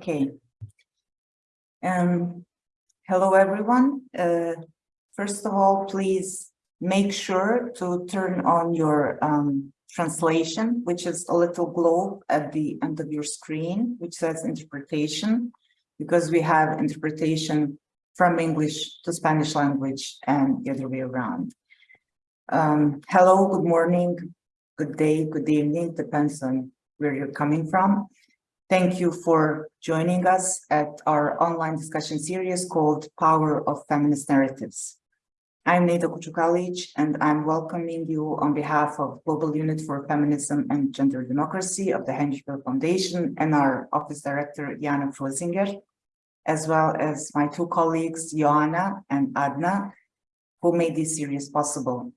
Okay. Um, hello, everyone. Uh, first of all, please make sure to turn on your um, translation, which is a little globe at the end of your screen, which says interpretation, because we have interpretation from English to Spanish language and the other way around. Um, hello, good morning, good day, good evening, depends on where you're coming from. Thank you for joining us at our online discussion series called Power of Feminist Narratives. I'm Neda Kuchukalic, and I'm welcoming you on behalf of Global Unit for Feminism and Gender Democracy of the Henschel Foundation and our Office Director, Jana Frozinger, as well as my two colleagues, Joanna and Adna, who made this series possible.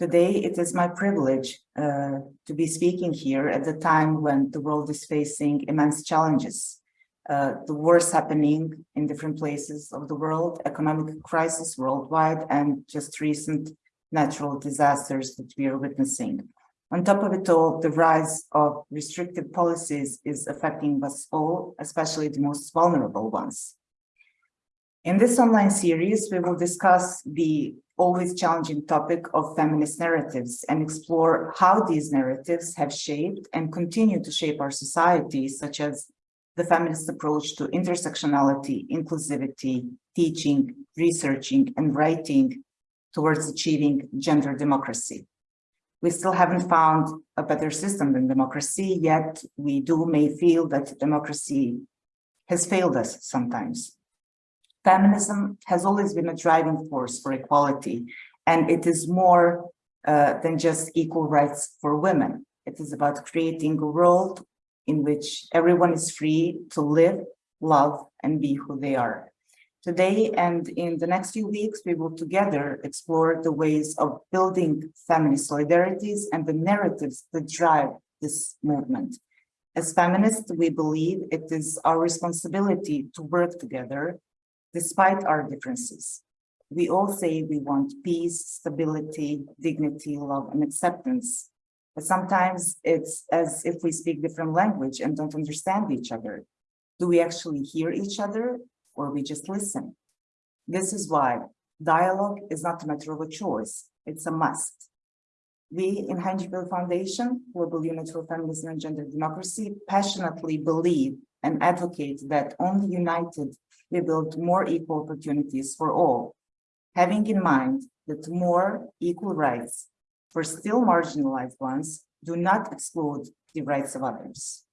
Today, it is my privilege uh, to be speaking here at the time when the world is facing immense challenges. Uh, the wars happening in different places of the world, economic crisis worldwide, and just recent natural disasters that we are witnessing. On top of it all, the rise of restrictive policies is affecting us all, especially the most vulnerable ones. In this online series, we will discuss the always challenging topic of feminist narratives and explore how these narratives have shaped and continue to shape our society, such as the feminist approach to intersectionality, inclusivity, teaching, researching, and writing towards achieving gender democracy. We still haven't found a better system than democracy, yet we do may feel that democracy has failed us sometimes. Feminism has always been a driving force for equality, and it is more uh, than just equal rights for women. It is about creating a world in which everyone is free to live, love, and be who they are. Today and in the next few weeks, we will together explore the ways of building feminist solidarities and the narratives that drive this movement. As feminists, we believe it is our responsibility to work together despite our differences. We all say we want peace, stability, dignity, love, and acceptance. But sometimes it's as if we speak different language and don't understand each other. Do we actually hear each other or we just listen? This is why dialogue is not a matter of a choice, it's a must. We in Henschel Foundation, Global Unit for Feminism and Gender Democracy, passionately believe and advocate that only united we build more equal opportunities for all, having in mind that more equal rights for still marginalized ones do not exclude the rights of others.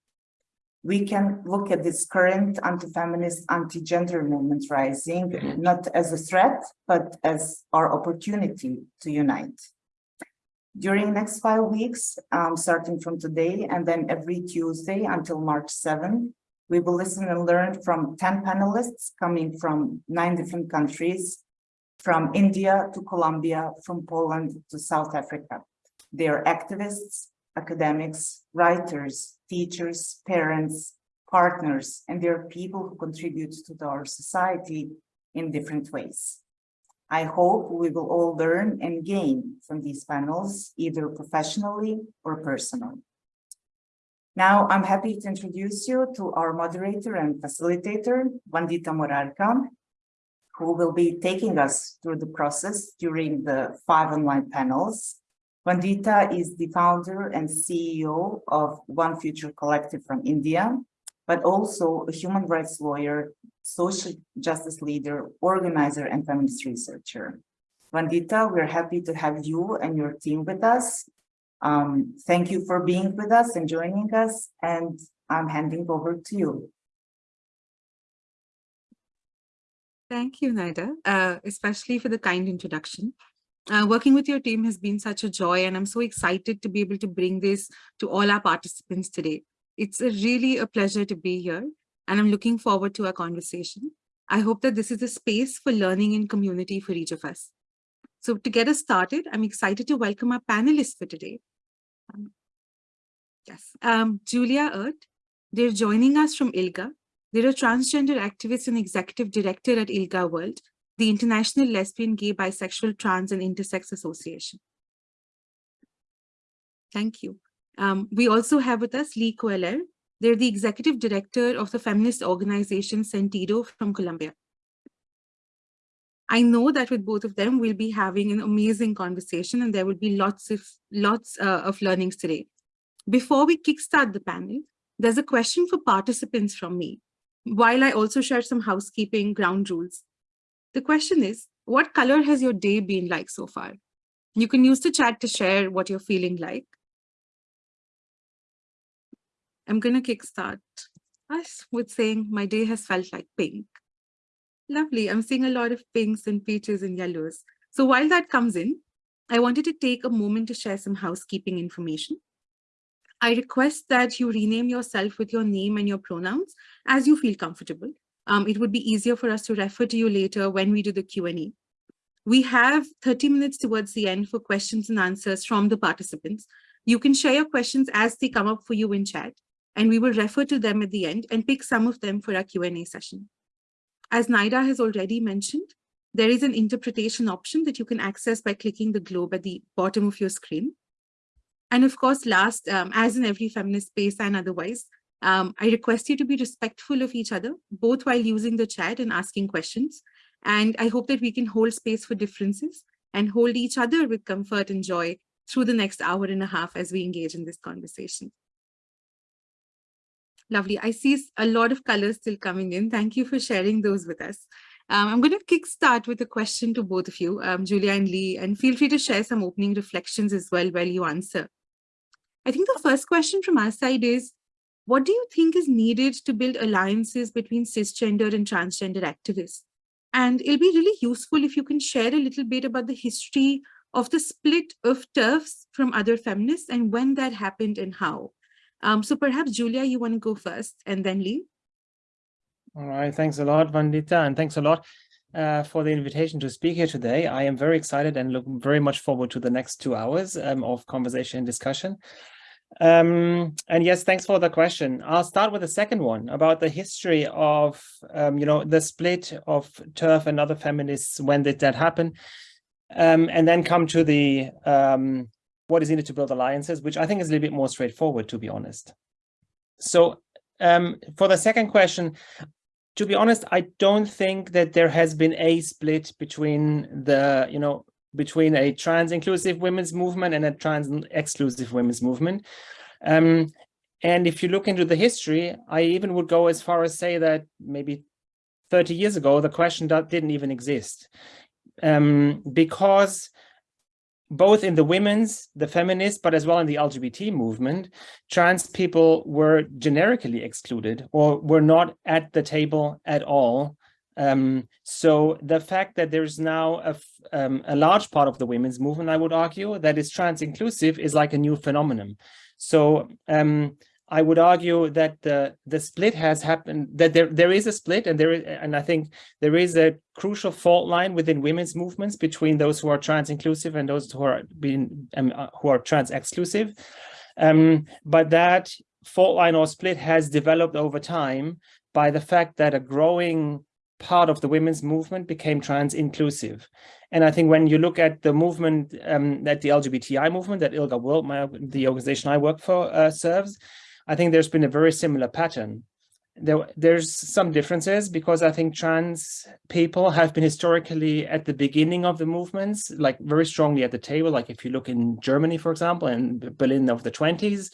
We can look at this current anti-feminist, anti-gender movement rising, not as a threat, but as our opportunity to unite. During next five weeks, um, starting from today and then every Tuesday until March 7, we will listen and learn from 10 panelists coming from nine different countries, from India to Colombia, from Poland to South Africa. They are activists, academics, writers, teachers, parents, partners, and they are people who contribute to our society in different ways. I hope we will all learn and gain from these panels, either professionally or personally. Now, I'm happy to introduce you to our moderator and facilitator, Vandita Morarka, who will be taking us through the process during the five online panels. Vandita is the founder and CEO of One Future Collective from India, but also a human rights lawyer, social justice leader, organizer, and feminist researcher. Vandita, we're happy to have you and your team with us. Um, thank you for being with us and joining us, and I'm handing over to you. Thank you, Naida, uh, especially for the kind introduction. Uh, working with your team has been such a joy, and I'm so excited to be able to bring this to all our participants today. It's a really a pleasure to be here, and I'm looking forward to our conversation. I hope that this is a space for learning and community for each of us. So to get us started, I'm excited to welcome our panelists for today. Um, yes, um, Julia Ehrt, they're joining us from ILGA. They're a transgender activist and executive director at ILGA World, the International Lesbian, Gay, Bisexual, Trans, and Intersex Association. Thank you. Um, we also have with us Lee Cuellar. They're the executive director of the feminist organization Sentiido from Colombia. I know that with both of them, we'll be having an amazing conversation and there will be lots of lots uh, of learnings today. Before we kickstart the panel, there's a question for participants from me, while I also share some housekeeping ground rules. The question is, what color has your day been like so far? You can use the chat to share what you're feeling like. I'm going to kickstart us with saying my day has felt like pink. Lovely. I'm seeing a lot of pinks and peaches and yellows. So while that comes in, I wanted to take a moment to share some housekeeping information. I request that you rename yourself with your name and your pronouns as you feel comfortable. Um, it would be easier for us to refer to you later when we do the Q&A. We have 30 minutes towards the end for questions and answers from the participants. You can share your questions as they come up for you in chat, and we will refer to them at the end and pick some of them for our Q&A session. As Naida has already mentioned, there is an interpretation option that you can access by clicking the globe at the bottom of your screen. And of course, last, um, as in every feminist space and otherwise, um, I request you to be respectful of each other, both while using the chat and asking questions. And I hope that we can hold space for differences and hold each other with comfort and joy through the next hour and a half as we engage in this conversation. Lovely. I see a lot of colors still coming in. Thank you for sharing those with us. Um, I'm going to kickstart with a question to both of you, um, Julia and Lee, and feel free to share some opening reflections as well while you answer. I think the first question from our side is, what do you think is needed to build alliances between cisgender and transgender activists? And it'll be really useful if you can share a little bit about the history of the split of TERFs from other feminists and when that happened and how. Um, so perhaps, Julia, you want to go first and then Lee? All right, thanks a lot, Vandita, and thanks a lot uh, for the invitation to speak here today. I am very excited and look very much forward to the next two hours um, of conversation and discussion. Um, and yes, thanks for the question. I'll start with the second one about the history of, um, you know, the split of TERF and other feminists. When did that happen? Um, and then come to the um, what is needed to build alliances, which I think is a little bit more straightforward, to be honest. So um, for the second question, to be honest, I don't think that there has been a split between the, you know, between a trans-inclusive women's movement and a trans-exclusive women's movement. Um, and if you look into the history, I even would go as far as say that maybe 30 years ago, the question that didn't even exist. Um, because both in the women's, the feminist, but as well in the LGBT movement, trans people were generically excluded or were not at the table at all. Um, so the fact that there's now a, um, a large part of the women's movement, I would argue, that is trans inclusive is like a new phenomenon. So um, I would argue that the the split has happened that there there is a split and there is and I think there is a crucial fault line within women's movements between those who are trans inclusive and those who are being um, uh, who are trans exclusive. Um, but that fault line or split has developed over time by the fact that a growing part of the women's movement became trans inclusive. And I think when you look at the movement um, that the LGBTI movement that ILGA World, my, the organization I work for, uh, serves, I think there's been a very similar pattern. There, there's some differences because I think trans people have been historically at the beginning of the movements, like very strongly at the table. Like if you look in Germany, for example, and Berlin of the 20s,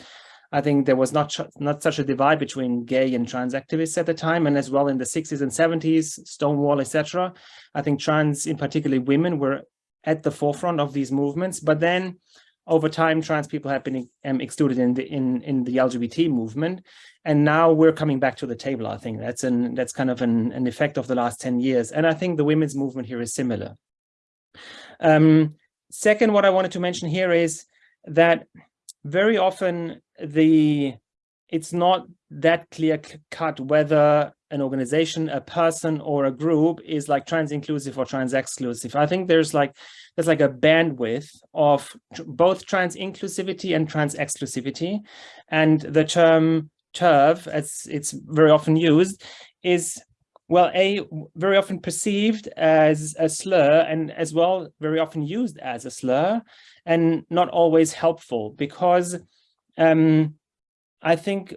I think there was not not such a divide between gay and trans activists at the time, and as well in the 60s and 70s, Stonewall, etc. I think trans, in particularly women, were at the forefront of these movements. But then over time, trans people have been um, excluded in the in in the LGBT movement, and now we're coming back to the table. I think that's an that's kind of an, an effect of the last ten years, and I think the women's movement here is similar. Um, second, what I wanted to mention here is that very often the it's not that clear cut whether an organization, a person, or a group is like trans inclusive or trans exclusive. I think there's like there's like a bandwidth of both trans inclusivity and trans exclusivity. And the term TERF, as it's very often used, is well, a very often perceived as a slur and as well very often used as a slur and not always helpful because um, I think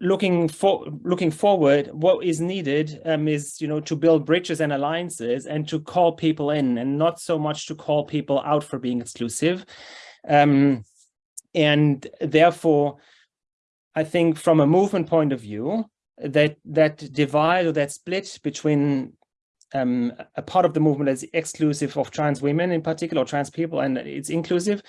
looking for looking forward, what is needed um, is you know to build bridges and alliances and to call people in, and not so much to call people out for being exclusive. Um, and therefore, I think from a movement point of view, that that divide or that split between um, a part of the movement that's exclusive of trans women in particular, or trans people, and it's inclusive,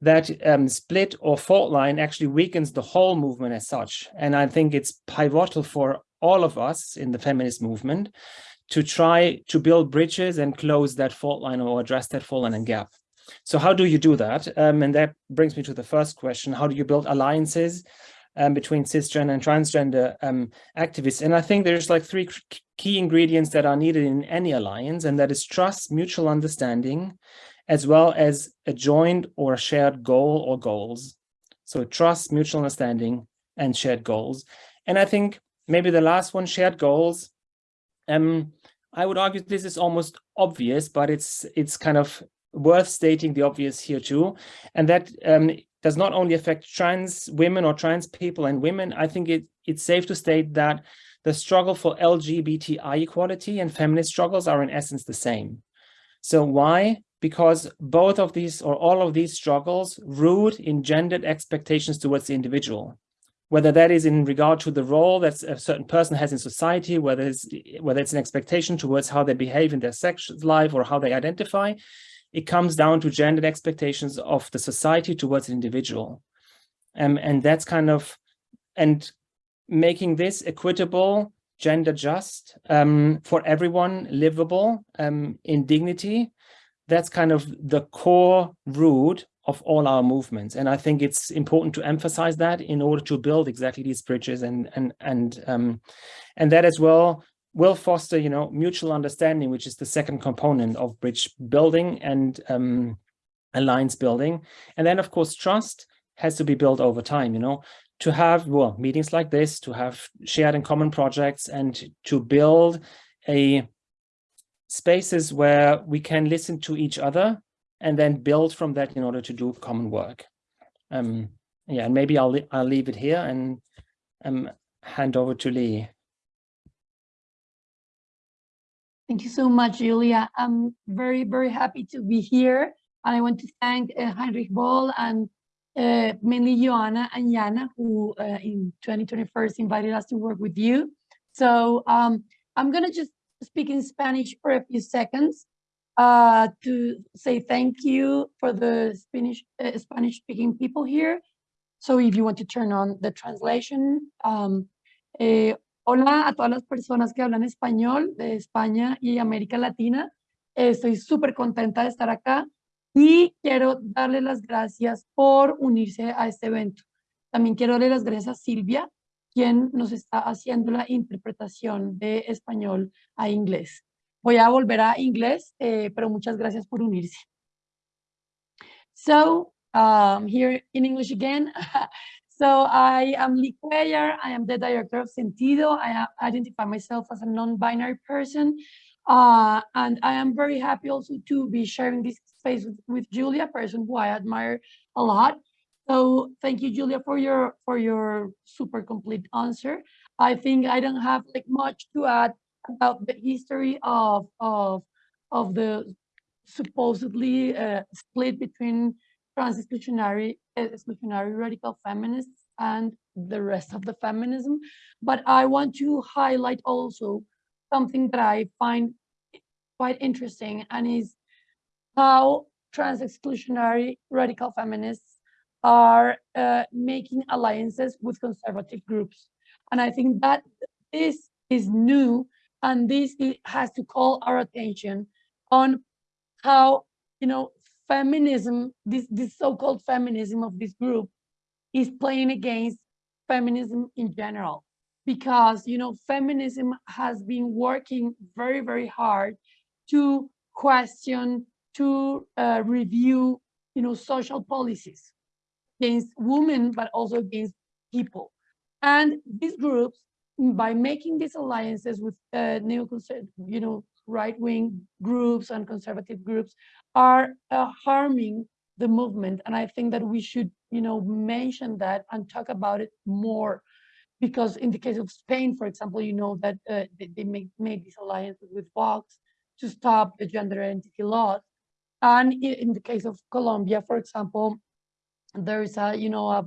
that um, split or fault line actually weakens the whole movement as such. And I think it's pivotal for all of us in the feminist movement to try to build bridges and close that fault line or address that fault line and gap. So how do you do that? Um, and that brings me to the first question. How do you build alliances um, between cisgender and transgender um, activists? And I think there's like three key ingredients that are needed in any alliance, and that is trust, mutual understanding, as well as a joined or a shared goal or goals. So trust, mutual understanding, and shared goals. And I think maybe the last one, shared goals. Um, I would argue this is almost obvious, but it's it's kind of worth stating the obvious here too. And that um, does not only affect trans women or trans people and women. I think it, it's safe to state that the struggle for LGBTI equality and feminist struggles are in essence the same. So why? Because both of these or all of these struggles root in gendered expectations towards the individual, whether that is in regard to the role that a certain person has in society, whether it's, whether it's an expectation towards how they behave in their sex life or how they identify, it comes down to gendered expectations of the society towards an individual. Um, and that's kind of, and making this equitable, gender just, um, for everyone, livable um, in dignity, that's kind of the core root of all our movements. And I think it's important to emphasize that in order to build exactly these bridges and, and, and, um, and that as well will foster, you know, mutual understanding, which is the second component of bridge building and um, alliance building. And then, of course, trust has to be built over time, you know, to have, well, meetings like this, to have shared and common projects and to build a spaces where we can listen to each other and then build from that in order to do common work. Um, yeah, and maybe I'll, I'll leave it here and um, hand over to Lee. Thank you so much, Julia. I'm very, very happy to be here. And I want to thank uh, Heinrich Boll and uh, mainly Joanna and Jana, who uh, in 2021 invited us to work with you. So um, I'm going to just speak in Spanish for a few seconds uh, to say thank you for the Spanish uh, Spanish speaking people here. So if you want to turn on the translation, um, eh, Hola a todas las personas que hablan español de España y América Latina. Estoy súper contenta de estar acá y quiero darle las gracias por unirse a este evento. También quiero darle las gracias a Silvia, quien nos está haciendo la interpretación de español a inglés. Voy a volver a inglés, eh, pero muchas gracias por unirse. So, um, here in English again. So I am Lee Cuellar. I am the director of Sentiido. I identify myself as a non-binary person. Uh, and I am very happy also to be sharing this space with, with Julia, a person who I admire a lot. So thank you, Julia, for your for your super complete answer. I think I don't have like much to add about the history of of of the supposedly uh, split between trans exclusionary exclusionary radical feminists and the rest of the feminism. But I want to highlight also something that I find quite interesting and is how trans exclusionary radical feminists are uh, making alliances with conservative groups. And I think that this is new and this has to call our attention on how, you know, feminism, this, this so-called feminism of this group is playing against feminism in general. Because, you know, feminism has been working very, very hard to question, to uh, review, you know, social policies against women, but also against people. And these groups, by making these alliances with uh, neoconservative, you know, right-wing groups and conservative groups are uh, harming the movement. And I think that we should, you know, mention that and talk about it more because in the case of Spain, for example, you know that uh, they, they make, made these alliances with Vox to stop the gender identity laws. And in the case of Colombia, for example, there is a, you know, a,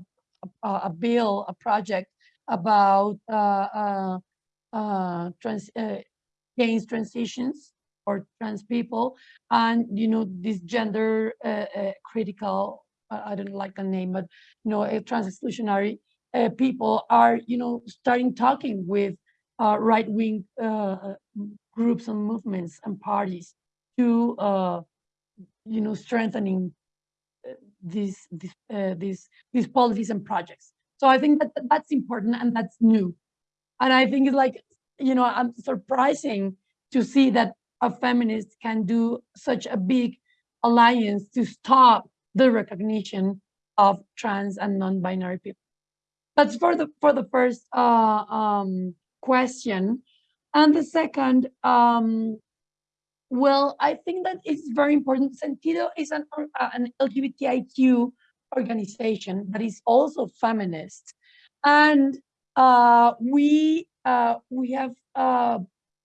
a, a bill, a project about uh, uh, uh, trans, uh, against transitions or trans people, and you know, this gender critical, I don't like the name, but you know, trans exclusionary people are, you know, starting talking with uh, right-wing uh, uh, groups and movements and parties to, uh, you know, strengthening these these uh, these these policies and projects. So I think that that's important and that's new. And I think it's like, you know, I'm surprising to see that a feminist can do such a big alliance to stop the recognition of trans and non-binary people. That's for the for the first uh, um, question. And the second, um, well, I think that it's very important. Sentiido is an, uh, an LGBTIQ organization that is also feminist. And uh, we uh, we have uh,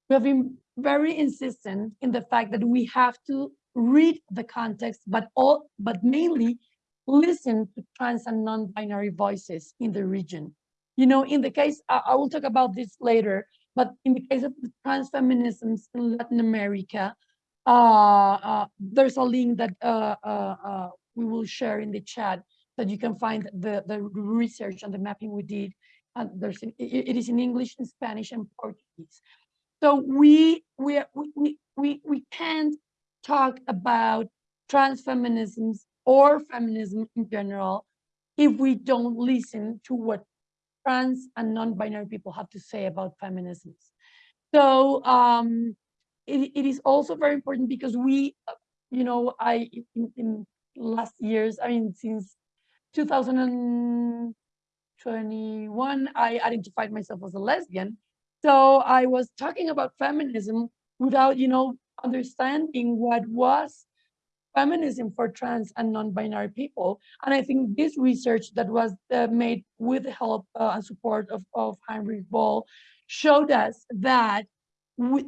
we have been very insistent in the fact that we have to read the context, but all but mainly listen to trans and non-binary voices in the region. You know, in the case, I, I will talk about this later, but in the case of the trans feminisms in Latin America, uh, uh, there's a link that uh, uh, uh, we will share in the chat that you can find the, the research and the mapping we did. And there's it is in English, in Spanish, and Portuguese. So we we we we we, we can't talk about trans feminisms or feminism in general if we don't listen to what trans and non-binary people have to say about feminisms. So um, it, it is also very important because we, uh, you know, I in, in last years, I mean, since 2021, I identified myself as a lesbian. So I was talking about feminism without, you know, understanding what was feminism for trans and non-binary people. And I think this research that was uh, made with the help uh, and support of, of Heinrich Boll showed us that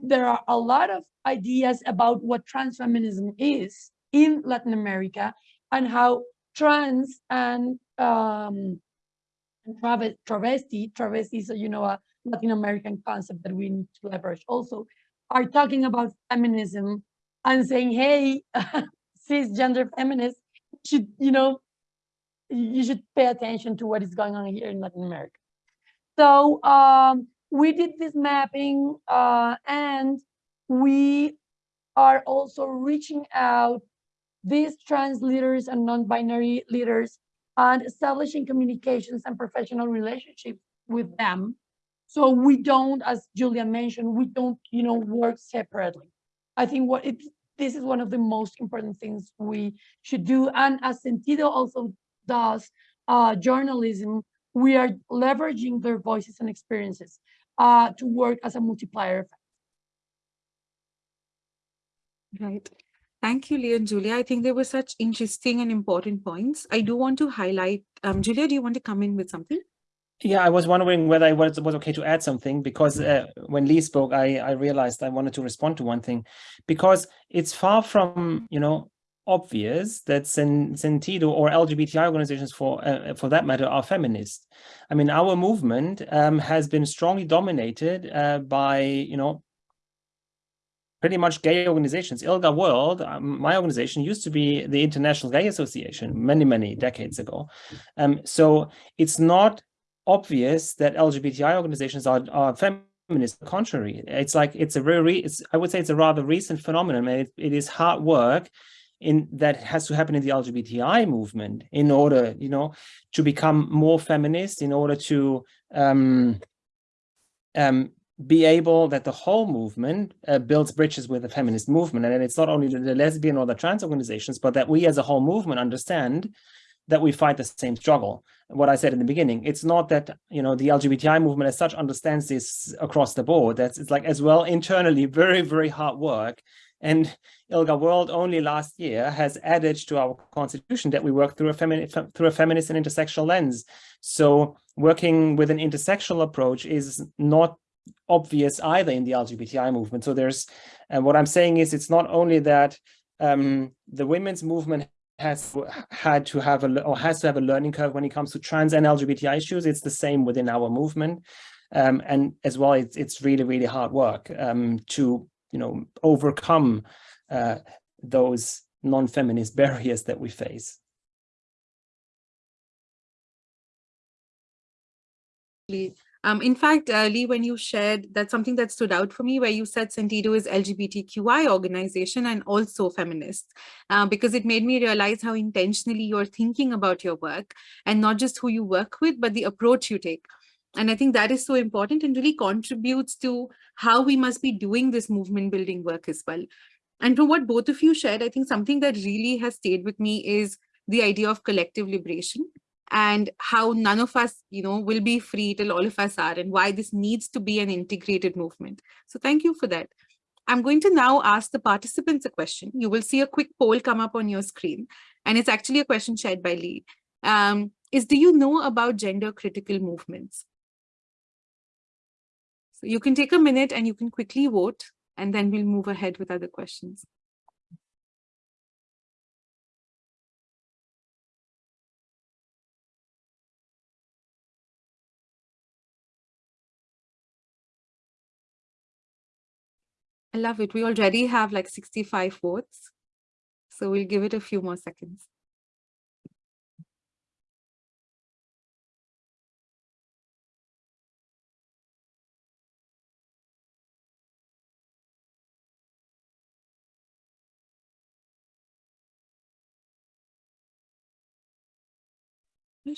there are a lot of ideas about what trans feminism is in Latin America and how trans and um, travesti, travesti is, you know, a Latin American concept that we need to leverage also, are talking about feminism and saying, hey, cisgender feminists should, you know, you should pay attention to what is going on here in Latin America. So um, we did this mapping uh, and we are also reaching out these trans leaders and non-binary leaders and establishing communications and professional relationships with them. So we don't, as Julia mentioned, we don't, you know, work separately. I think what it, this is one of the most important things we should do. And as Sentiido also does uh, journalism, we are leveraging their voices and experiences uh, to work as a multiplier effect. Right. Thank you, Leah and Julia. I think they were such interesting and important points. I do want to highlight, um, Julia, do you want to come in with something? Yeah, I was wondering whether it was, was okay to add something because uh, when Lee spoke, I, I realized I wanted to respond to one thing because it's far from, you know, obvious that Sen- Sentiido or LGBTI organizations for uh, for that matter are feminist. I mean, our movement um, has been strongly dominated uh, by, you know, pretty much gay organizations. ILGA World, um, my organization, used to be the International Gay Association many, many decades ago. Um, so it's not obvious that LGBTI organizations are, are feminist. Contrary, it's like it's a very, it's I would say it's a rather recent phenomenon, and it, it is hard work in that has to happen in the LGBTI movement in order, you know, to become more feminist, in order to um, um, be able that the whole movement uh, builds bridges with the feminist movement, and it's not only the, lesbian or the trans organizations, but that we as a whole movement understand that we fight the same struggle. What I said in the beginning, it's not that you know the LGBTI movement as such understands this across the board. That's it's like as well internally very very hard work And ILGA World only last year has added to our constitution that we work through a feminist through a feminist and intersectional lens. So working with an intersectional approach is not obvious either in the LGBTI movement. So there's, and what I'm saying is it's not only that um, the women's movement has had to have a or has to have a learning curve when it comes to trans and LGBTI issues. It's the same within our movement. Um, and as well, it's, it's really, really hard work um, to, you know, overcome uh, those non-feminist barriers that we face. Um, in fact, uh, Lee, when you shared, that's something that stood out for me, where you said Sentiido is LGBTQI organization and also feminist, uh, because it made me realize how intentionally you're thinking about your work and not just who you work with, but the approach you take. And I think that is so important and really contributes to how we must be doing this movement building work as well. And from what both of you shared, I think something that really has stayed with me is the idea of collective liberation and how none of us, you know, will be free till all of us are and why this needs to be an integrated movement. So thank you for that. I'm going to now ask the participants a question. You will see a quick poll come up on your screen, and it's actually a question shared by Lee. Um, is do you know about gender critical movements? So you can take a minute and you can quickly vote, and then we'll move ahead with other questions. I love it. We already have like 65 votes. So we'll give it a few more seconds.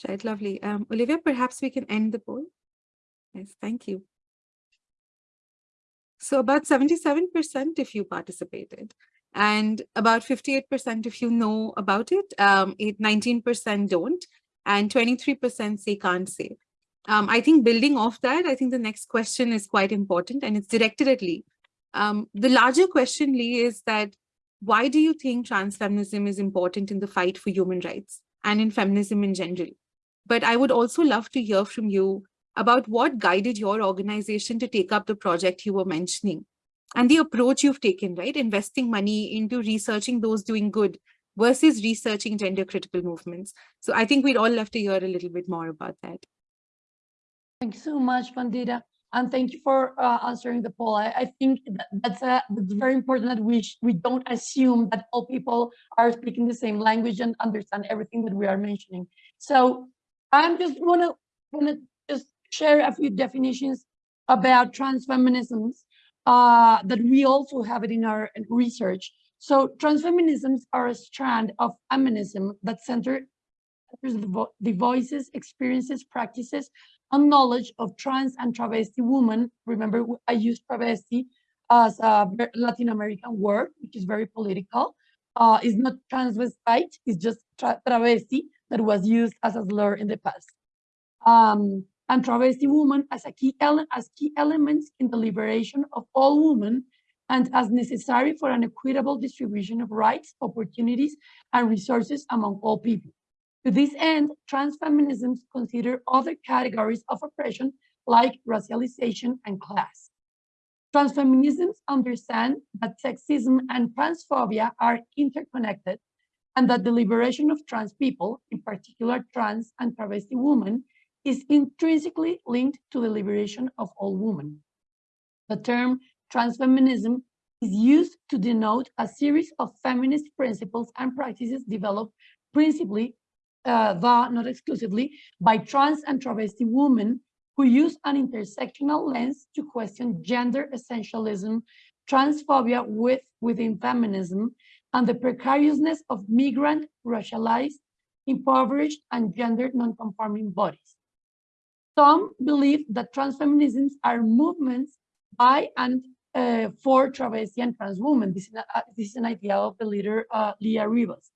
Right, lovely. Um, Olivia, perhaps we can end the poll. Yes, thank you. So about 77% if you participated and about 58% if you know about it, um, 19% don't, and 23% say can't say. Um, I think building off that, I think the next question is quite important and it's directed at Lee. Um, the larger question, Lee, is that why do you think transfeminism is important in the fight for human rights and in feminism in general? But I would also love to hear from you about what guided your organization to take up the project you were mentioning and the approach you've taken, right? Investing money into researching those doing good versus researching gender critical movements. So I think we'd all love to hear a little bit more about that. Thank you so much, Vandita. And thank you for uh, answering the poll. I, I think that that's, a, that's very important that we, we don't assume that all people are speaking the same language and understand everything that we are mentioning. So I'm just wanna, wanna share a few definitions about transfeminisms uh, that we also have it in our research. So transfeminisms are a strand of feminism that center the, vo the voices, experiences, practices, and knowledge of trans and travesti women. Remember, I use travesti as a Latin American word, which is very political. Uh, it's not transvestite, it's just tra travesti that was used as a slur in the past. Um, and travesti women as a key as key elements in the liberation of all women and as necessary for an equitable distribution of rights, opportunities, and resources among all people. To this end, transfeminisms consider other categories of oppression like racialization and class. Transfeminisms understand that sexism and transphobia are interconnected and that the liberation of trans people, in particular trans and travesti women, is intrinsically linked to the liberation of all women. The term transfeminism is used to denote a series of feminist principles and practices developed principally, uh, though not exclusively, by trans and travesti women who use an intersectional lens to question gender essentialism, transphobia with, within feminism, and the precariousness of migrant, racialized, impoverished, and gender non-conforming bodies. Some believe that transfeminisms are movements by and uh, for travesti and trans women. This is, a, uh, this is an idea of the leader uh, Leah Rivas.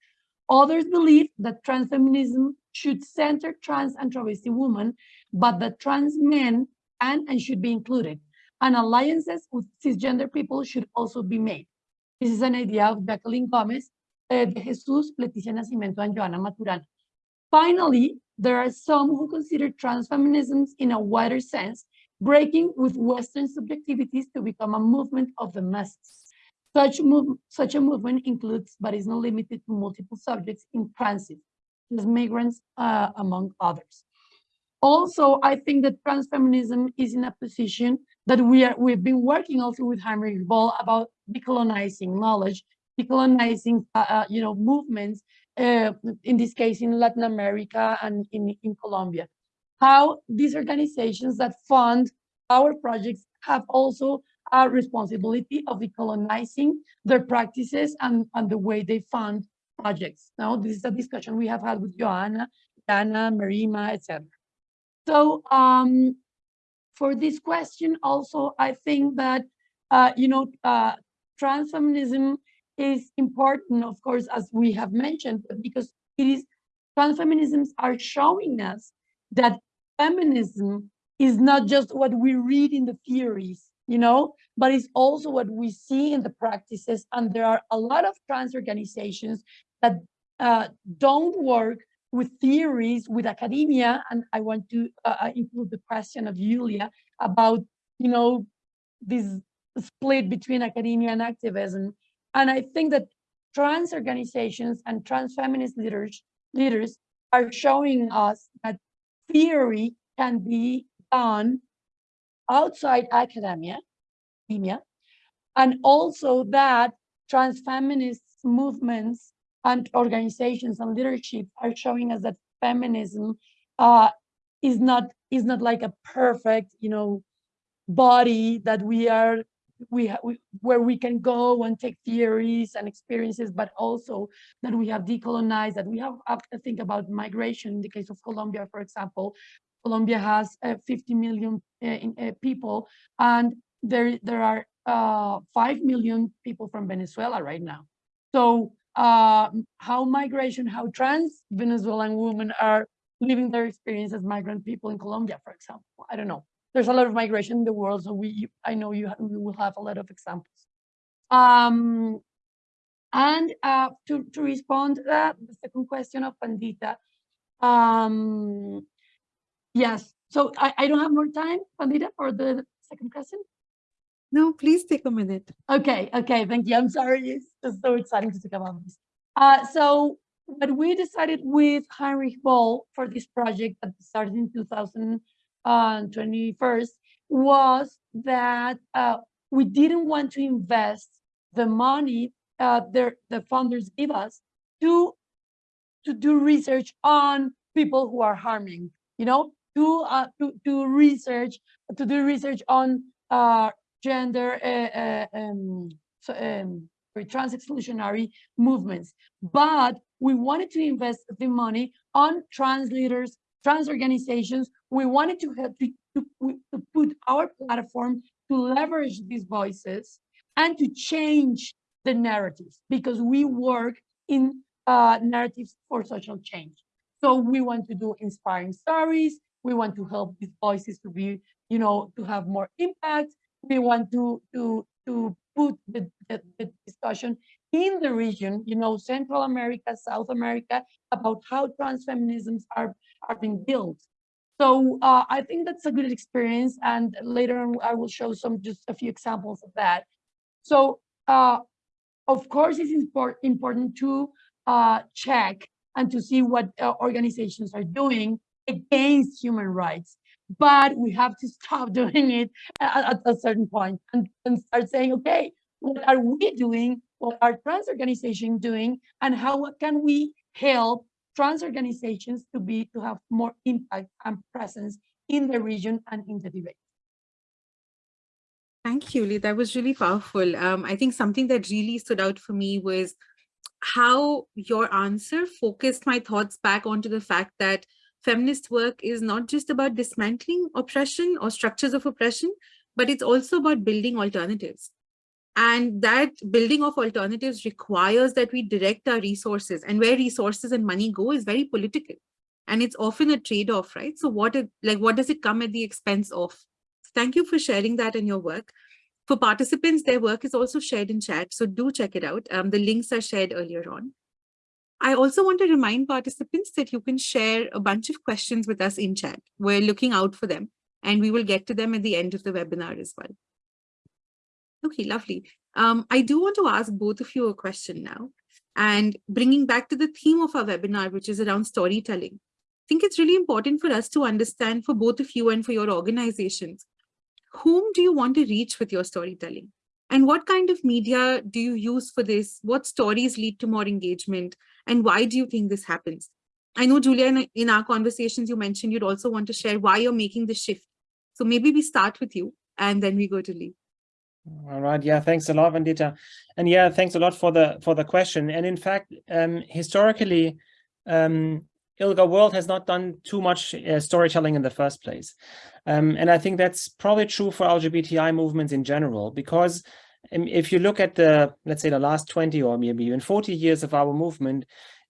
Others believe that transfeminism should center trans and travesti women, but that trans men can and should be included, and alliances with cisgender people should also be made. This is an idea of Jaqueline Gomes, uh, De Jesus, Leticia Nascimento, and Joana Maturana. Finally, there are some who consider transfeminisms in a wider sense, breaking with Western subjectivities to become a movement of the masses. Such, move, such a movement includes, but is not limited to multiple subjects in transit, as migrants, uh, among others. Also, I think that transfeminism is in a position that we are, we've been working also with Heinrich Boll about decolonizing knowledge, decolonizing, uh, uh, you know, movements, uh, in this case in Latin America and in, in Colombia. How these organizations that fund our projects have also a responsibility of decolonizing their practices and, and the way they fund projects. Now, this is a discussion we have had with Joanna, Dana, Marima, etc. So um, for this question also, I think that, uh, you know, uh, transfeminism is important, of course, as we have mentioned, because it is, transfeminisms are showing us that feminism is not just what we read in the theories, you know, but it's also what we see in the practices. And there are a lot of trans organizations that uh, don't work with theories, with academia. And I want to uh, include the question of Julia about, you know, this split between academia and activism. And I think that trans organizations and trans feminist leaders, leaders are showing us that theory can be done outside academia, academia, and also that trans feminist movements and organizations and leadership are showing us that feminism uh, is not is not like a perfect, you know, body that we are we, we where we can go and take theories and experiences, but also that we have decolonized, that we have to think about migration. In the case of Colombia, for example, Colombia has uh, 50 million uh, in, uh, people, and there there are uh, 5 million people from Venezuela right now. So uh, how migration, how trans Venezuelan women are living their experience as migrant people in Colombia, for example. I don't know. There's a lot of migration in the world, so we I know you we will have a lot of examples. Um, and uh, to, to respond to that, the second question of Vandita, um, yes, so I, I don't have more time, Vandita, for the second question. No, please take a minute. Okay, okay, thank you. I'm sorry, it's just so exciting to talk about this. Uh, so what we decided with Heinrich Boll for this project that started in 2021 was that uh, we didn't want to invest the money uh, their, the funders give us to, to do research on people who are harming, you know, to, uh, to, to research, to do research on uh, gender, uh, uh, um, so, um, trans exclusionary movements. But we wanted to invest the money on trans leaders, trans organizations. We wanted to help to, to, to put our platform to leverage these voices and to change the narratives because we work in uh, narratives for social change. So we want to do inspiring stories. We want to help these voices to be, you know, to have more impact we want to to to put the, the, the, discussion in the region, you know, Central America, South America, about how trans feminisms are are being built. So uh, I think that's a good experience, and later on I will show some just a few examples of that. So uh, of course, it's import, important to uh, check and to see what uh, organizations are doing against human rights but we have to stop doing it at, at a certain point and, and start saying, okay, what are we doing? What are trans organizations doing? And how can we help trans organizations to be to have more impact and presence in the region and in the debate? Thank you, Lee. That was really powerful. Um, I think something that really stood out for me was how your answer focused my thoughts back onto the fact that feminist work is not just about dismantling oppression or structures of oppression, but it's also about building alternatives. And that building of alternatives requires that we direct our resources and where resources and money go is very political. And it's often a trade-off, right? So what it, like what does it come at the expense of? Thank you for sharing that in your work. For participants, their work is also shared in chat, so do check it out. Um, the links are shared earlier on. I also want to remind participants that you can share a bunch of questions with us in chat. We're looking out for them and we will get to them at the end of the webinar as well. Okay, lovely. Um, I do want to ask both of you a question now. And bringing back to the theme of our webinar, which is around storytelling. I think it's really important for us to understand for both of you and for your organizations, whom do you want to reach with your storytelling? And what kind of media do you use for this? What stories lead to more engagement? And why do you think this happens? I know, Julia, in, in our conversations, you mentioned you'd also want to share why you're making the shift. So maybe we start with you and then we go to Lee. All right. Yeah. Thanks a lot, Vandita. And yeah, thanks a lot for the for the question. And in fact, um, historically, um, ILGA World has not done too much uh, storytelling in the first place. Um, and I think that's probably true for LGBTI movements in general, because um, if you look at the, let's say the last 20 or maybe even 40 years of our movement,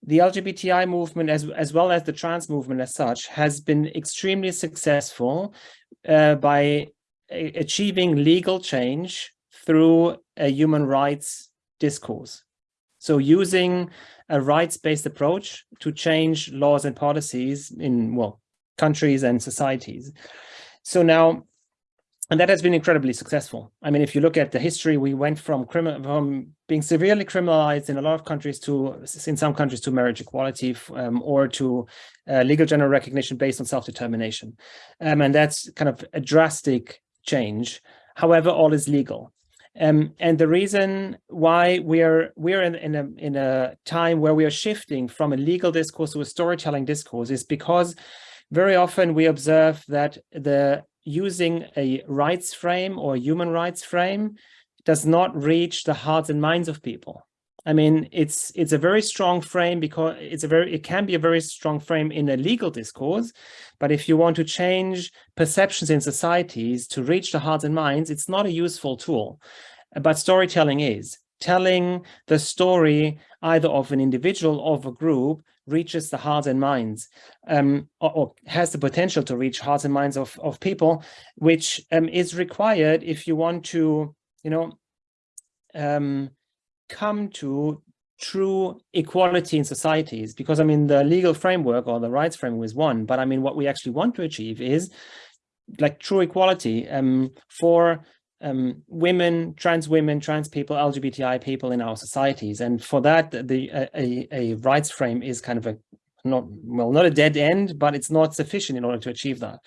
the LGBTI movement, as, as well as the trans movement as such, has been extremely successful uh, by achieving legal change through a human rights discourse. So using a rights-based approach to change laws and policies in, well, countries and societies. So now, and that has been incredibly successful. I mean, if you look at the history, we went from, from being severely criminalized in a lot of countries to, in some countries, to marriage equality um, or to uh, legal general recognition based on self-determination. Um, and that's kind of a drastic change. However, all is legal. Um, and the reason why we're we're in, in a in a time where we are shifting from a legal discourse to a storytelling discourse is because very often we observe that the using a rights frame or human rights frame does not reach the hearts and minds of people. I mean, it's it's a very strong frame because it's a very it can be a very strong frame in a legal discourse, but if you want to change perceptions in societies to reach the hearts and minds, it's not a useful tool. But storytelling is telling the story either of an individual or of a group reaches the hearts and minds um, or, or, has the potential to reach hearts and minds of, of people, which um, is required if you want to, you know, um, come to true equality in societies because I mean the legal framework or the rights framework is one but I mean what we actually want to achieve is like true equality um, for um, women, trans women, trans people, LGBTI people in our societies. And for that, the a, a rights frame is kind of a not well, not a dead end, but it's not sufficient in order to achieve that.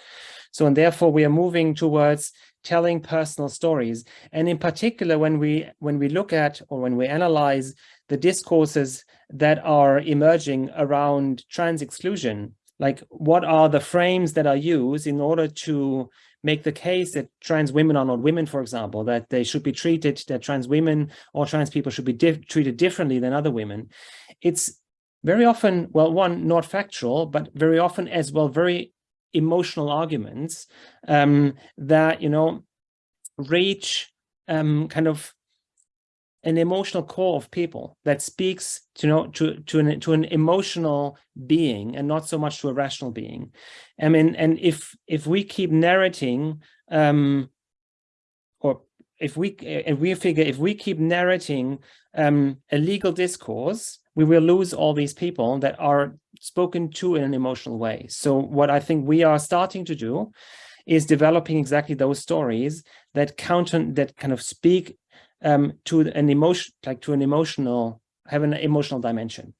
So and therefore we are moving towards telling personal stories. And in particular, when we when we look at or when we analyze the discourses that are emerging around trans exclusion, like what are the frames that are used in order to make the case that trans women are not women, for example, that they should be treated, that trans women or trans people should be treated differently than other women. It's very often, well, one, not factual, but very often as well, very emotional arguments um, that, you know, reach um, kind of an emotional core of people that speaks to you know to to an to an emotional being and not so much to a rational being. I mean and if if we keep narrating um or if we if we figure if we keep narrating um a legal discourse we will lose all these people that are spoken to in an emotional way so what i think we are starting to do is developing exactly those stories that counter that kind of speak um, to an emotion, like to an emotional, have an emotional dimension.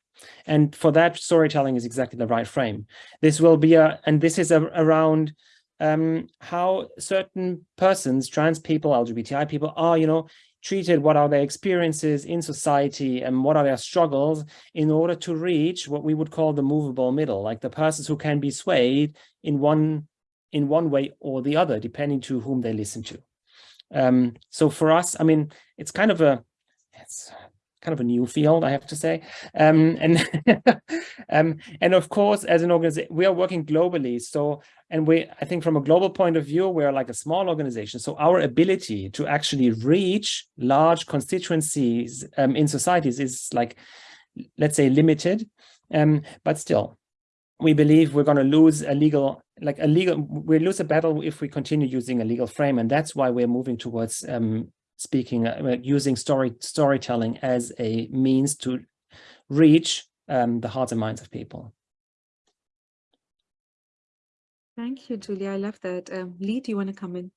And for that, storytelling is exactly the right frame. This will be a, and this is a, around um, how certain persons, trans people, LGBTI people are, you know, treated, what are their experiences in society and what are their struggles in order to reach what we would call the movable middle, like the persons who can be swayed in one in one way or the other, depending to whom they listen to. Um, so for us, I mean, it's kind of a, it's kind of a new field, I have to say. Um, and um, and of course, as an organization, we are working globally. So, and we, I think from a global point of view, we're like a small organization. So our ability to actually reach large constituencies um, in societies is like, let's say limited, um, but still, we believe we're going to lose a legal like a legal we lose a battle if we continue using a legal frame and that's why we're moving towards um, speaking, uh, using story storytelling as a means to reach um, the hearts and minds of people. Thank you, Julia. I love that. Um, Lee, do you want to come in?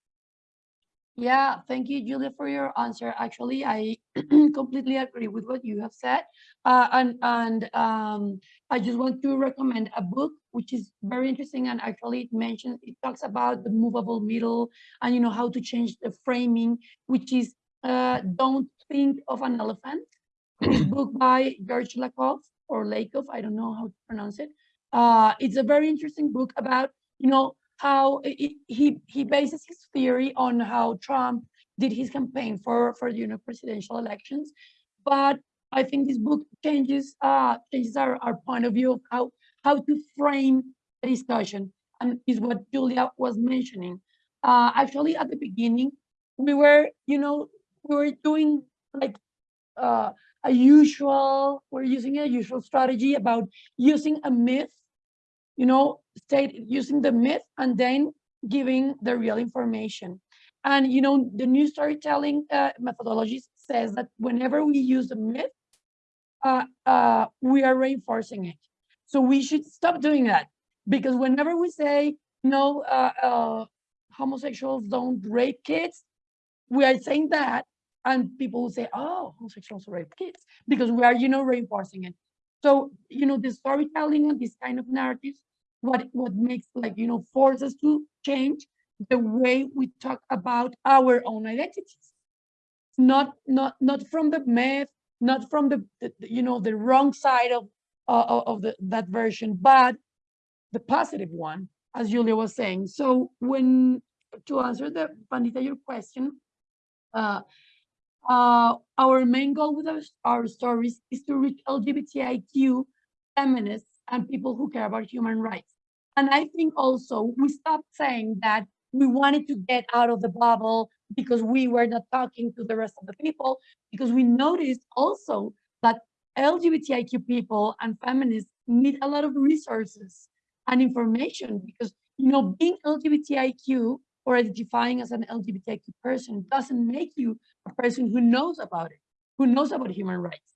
Yeah, thank you, Julia, for your answer. Actually, I completely agree with what you have said. Uh, and and um, I just want to recommend a book which is very interesting. And actually, it mentions it talks about the movable middle and you know how to change the framing, which is uh, "Don't Think of an Elephant." Book by George Lakoff or Lakoff, I don't know how to pronounce it. Uh, it's a very interesting book about you know how he he bases his theory on how Trump did his campaign for for the you know presidential elections, but I think this book changes uh changes our, our point of view of how how to frame the discussion and is what Julia was mentioning. Uh, actually, at the beginning, we were you know we were doing like uh, a usual we're using a usual strategy about using a myth you know, state using the myth and then giving the real information. And, you know, the new storytelling uh, methodology says that whenever we use a myth, uh, uh, we are reinforcing it. So we should stop doing that because whenever we say, no, uh, uh, homosexuals don't rape kids, we are saying that and people will say, oh, homosexuals rape kids because we are, you know, reinforcing it. So, you know, the storytelling and this kind of narratives what what makes like you know force us to change the way we talk about our own identities. Not not not from the myth not from the, the you know the wrong side of uh, of the that version but the positive one as julia was saying. So when to answer the Vandita your question uh uh our main goal with our, our stories is to reach lgbtiq feminists and people who care about human rights. And I think also we stopped saying that we wanted to get out of the bubble because we were not talking to the rest of the people, because we noticed also that LGBTIQ people and feminists need a lot of resources and information because, you know, being LGBTIQ or identifying as an LGBTIQ person doesn't make you a person who knows about it, who knows about human rights.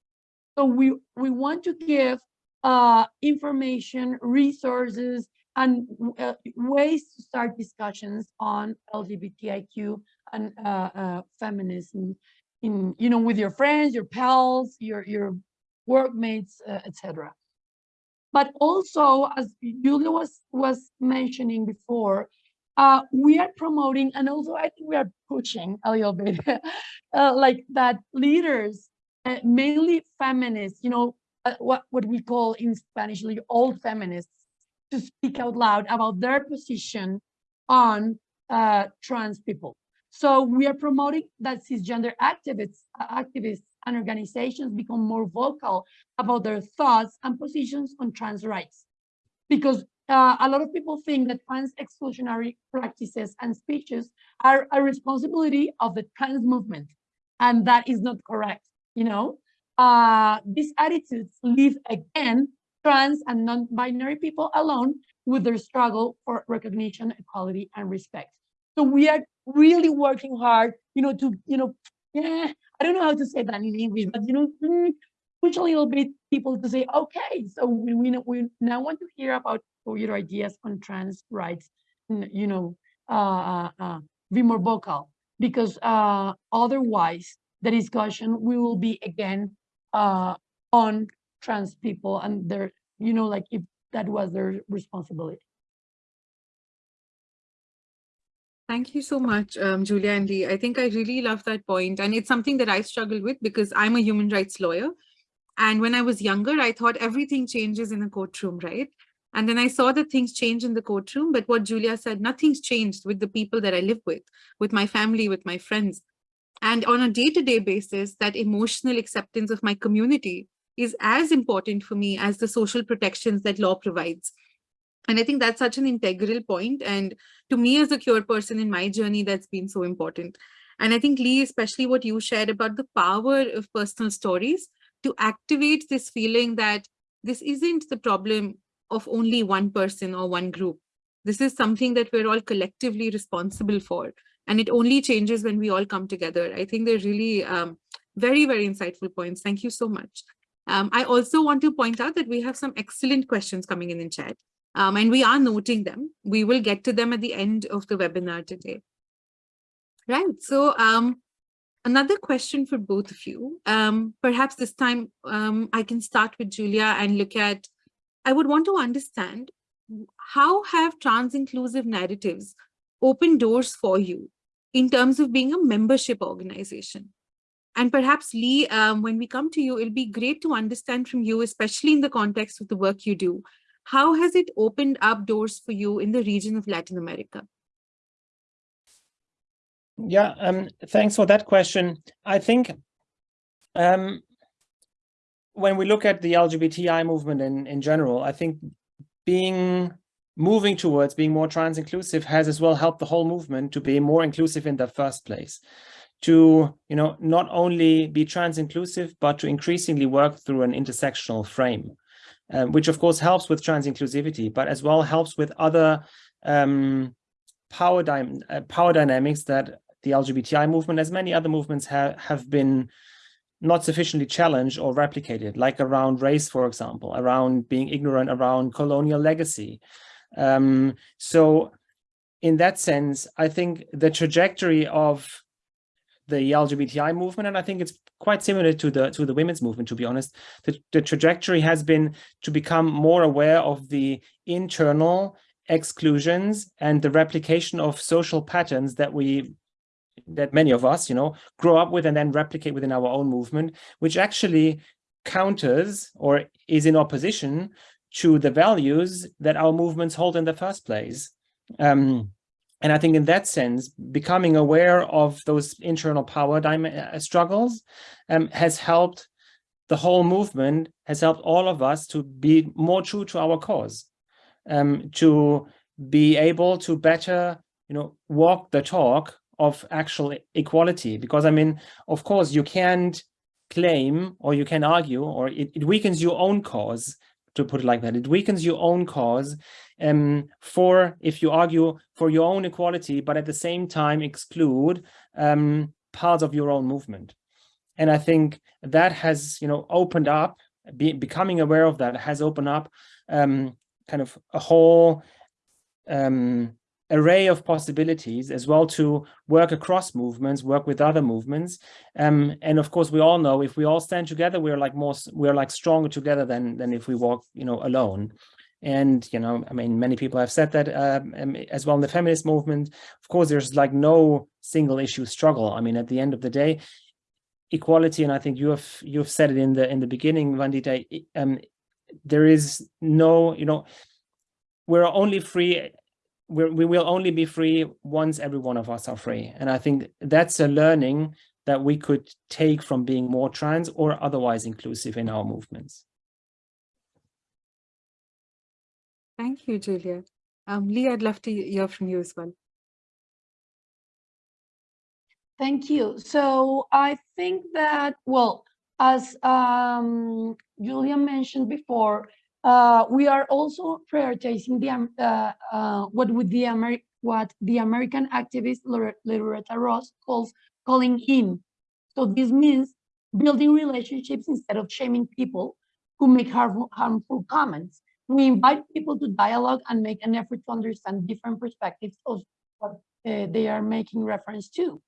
So we, we want to give uh, information, resources, and uh, ways to start discussions on LGBTIQ and uh, uh, feminism in, you know, with your friends, your pals, your, your workmates, uh, etc. But also, as Julia was, was mentioning before, uh, we are promoting, and also I think we are pushing a little bit, uh, like that leaders, mainly feminists, you know, uh, what, what we call in Spanish, old feminists, to speak out loud about their position on uh, trans people. So we are promoting that cisgender activists, uh, activists and organizations become more vocal about their thoughts and positions on trans rights. Because uh, a lot of people think that trans exclusionary practices and speeches are a responsibility of the trans movement. And that is not correct, you know? Uh, these attitudes leave again trans and non-binary people alone with their struggle for recognition, equality, and respect. So we are really working hard, you know, to, you know, yeah, I don't know how to say that in English, but, you know, mm, push a little bit people to say, okay, so we, we, we now want to hear about your ideas on trans rights, you know, uh, uh, uh, be more vocal, because uh, otherwise the discussion we will be again uh, on trans people and their, you know, like if that was their responsibility. Thank you so much, um, Julia and Lee. I think I really love that point, And it's something that I struggle with because I'm a human rights lawyer. And when I was younger, I thought everything changes in a courtroom, right? And then I saw that things change in the courtroom, but what Julia said, nothing's changed with the people that I live with, with my family, with my friends. And on a day-to-day -day basis, that emotional acceptance of my community is as important for me as the social protections that law provides. And I think that's such an integral point. And to me as a queer person in my journey, that's been so important. And I think Lee, especially what you shared about the power of personal stories to activate this feeling that this isn't the problem of only one person or one group. This is something that we're all collectively responsible for And it only changes when we all come together. I think they're really um, very, very insightful points. Thank you so much. Um, I also want to point out that we have some excellent questions coming in in chat. Um, and we are noting them. We will get to them at the end of the webinar today. Right, so um, another question for both of you. Um, perhaps this time um, I can start with Julia and look at, I would want to understand how have trans-inclusive narratives opened doors for you in terms of being a membership organization? And perhaps Lee, um, when we come to you, it'll be great to understand from you, especially in the context of the work you do, how has it opened up doors for you in the region of Latin America? Yeah, um, thanks for that question. I think um, when we look at the LGBTI movement in, in general, I think being moving towards being more trans inclusive has as well helped the whole movement to be more inclusive in the first place. To you know not only be trans inclusive but to increasingly work through an intersectional frame um, which of course helps with trans inclusivity but as well helps with other um, power, dy uh, power dynamics that the LGBTI movement as many other movements have have been not sufficiently challenged or replicated like around race for example around being ignorant around colonial legacy um, so in that sense, I think the trajectory of the LGBTI movement, and I think it's quite similar to the to the women's movement, to be honest, the, the trajectory has been to become more aware of the internal exclusions and the replication of social patterns that we that many of us, you know, grow up with and then replicate within our own movement, which actually counters or is in opposition to the values that our movements hold in the first place. Um, and I think in that sense, becoming aware of those internal power uh, struggles um, has helped the whole movement, has helped all of us to be more true to our cause, um, to be able to better, you know, walk the talk of actual equality. Because I mean, of course, you can't claim or you can argue or it, it weakens your own cause to put it like that. It weakens your own cause um, for, if you argue for your own equality, but at the same time exclude um, parts of your own movement. And I think that has, you know, opened up, be, becoming aware of that has opened up um, kind of a whole um, array of possibilities as well to work across movements, work with other movements. Um, and of course, we all know if we all stand together, we're like more, we're like stronger together than, than if we walk, you know, alone. And, you know, I mean, many people have said that um, um as well in the feminist movement. Of course, there's like no single issue struggle. I mean, at the end of the day, equality, and I think you have you've said it in the in the beginning, Vandita, um, there is no, you know, we're only free we're, we will only be free once every one of us are free. And I think that's a learning that we could take from being more trans or otherwise inclusive in our movements. Thank you, Julia. Um, Lee, I'd love to hear from you as well. Thank you. So I think that, well, as um, Julia mentioned before, uh, we are also prioritizing the um, uh, uh, what the what the American activist Loretta Ross calls calling in. So this means building relationships instead of shaming people who make harmful, harmful comments. We invite people to dialogue and make an effort to understand different perspectives of what uh, they are making reference to.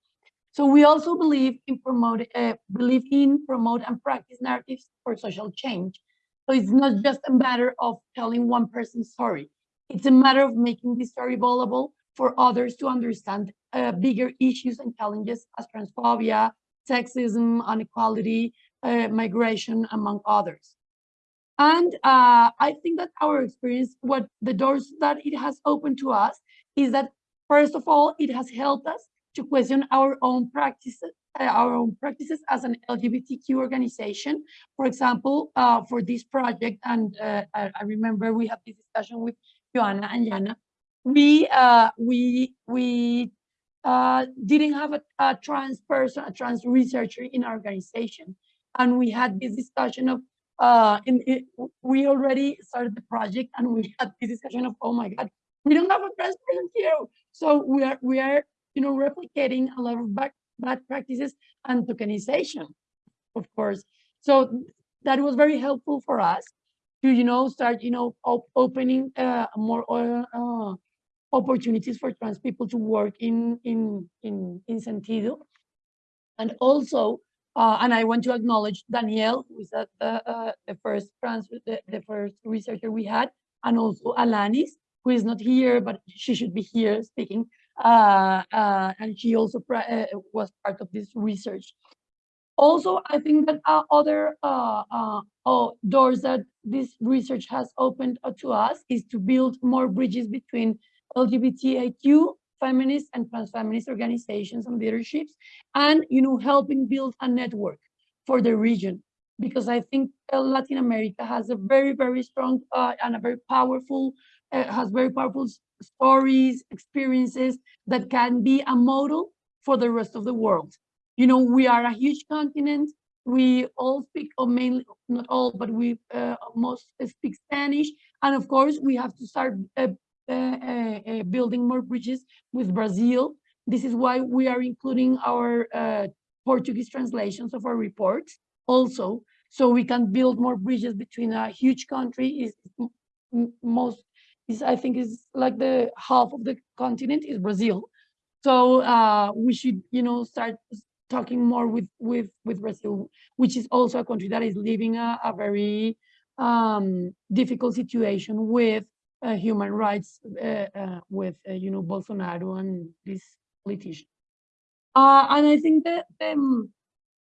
So we also believe in promote, uh, believe in promote and practice narratives for social change so it's not just a matter of telling one person's story. It's a matter of making this story available for others to understand uh, bigger issues and challenges as transphobia, sexism, inequality, uh, migration, among others. And uh, I think that our experience, what the doors that it has opened to us is that, first of all, it has helped us to question our own practices our own practices as an LGBTQ organization. For example, uh, for this project, and uh, I, I, remember we had this discussion with Joanna and Jana, we uh, we we uh, didn't have a, a, trans person, a trans researcher in our organization, and we had this discussion of uh, in, it, we already started the project, and we had this discussion of oh my god, we don't have a trans person here, so we are we are you know, replicating a lot of bad, bad practices and tokenization, of course. So that was very helpful for us to, you know, start, you know, op opening uh, more uh, uh, opportunities for trans people to work in in in in Sentiido. And also, uh, and I want to acknowledge Danielle, who is the, uh, the first trans, the, the first researcher we had, and also Alanis, who is not here, but she should be here speaking. Uh, uh, and she also uh, was part of this research. Also, I think that uh, other uh, uh, oh, doors that this research has opened to us is to build more bridges between LGBTIQ feminist and trans feminist organizations and leaderships, and you know, helping build a network for the region. Because I think Latin America has a very, very strong uh, and a very powerful, uh, has very powerful stories, experiences that can be a model for the rest of the world. You know, we are a huge continent. We all speak, or mainly, not all, but we uh, most speak Spanish. And of course, we have to start uh, uh, uh, uh, building more bridges with Brazil. This is why we are including our Portuguese translations of our reports also, so we can build more bridges between a huge country is most is I think is like the half of the continent is Brazil. So uh, we should, you know, start talking more with with with Brazil, which is also a country that is living a, a very um, difficult situation with uh, human rights uh, uh, with, you know, Bolsonaro and this politician. and I think that the um,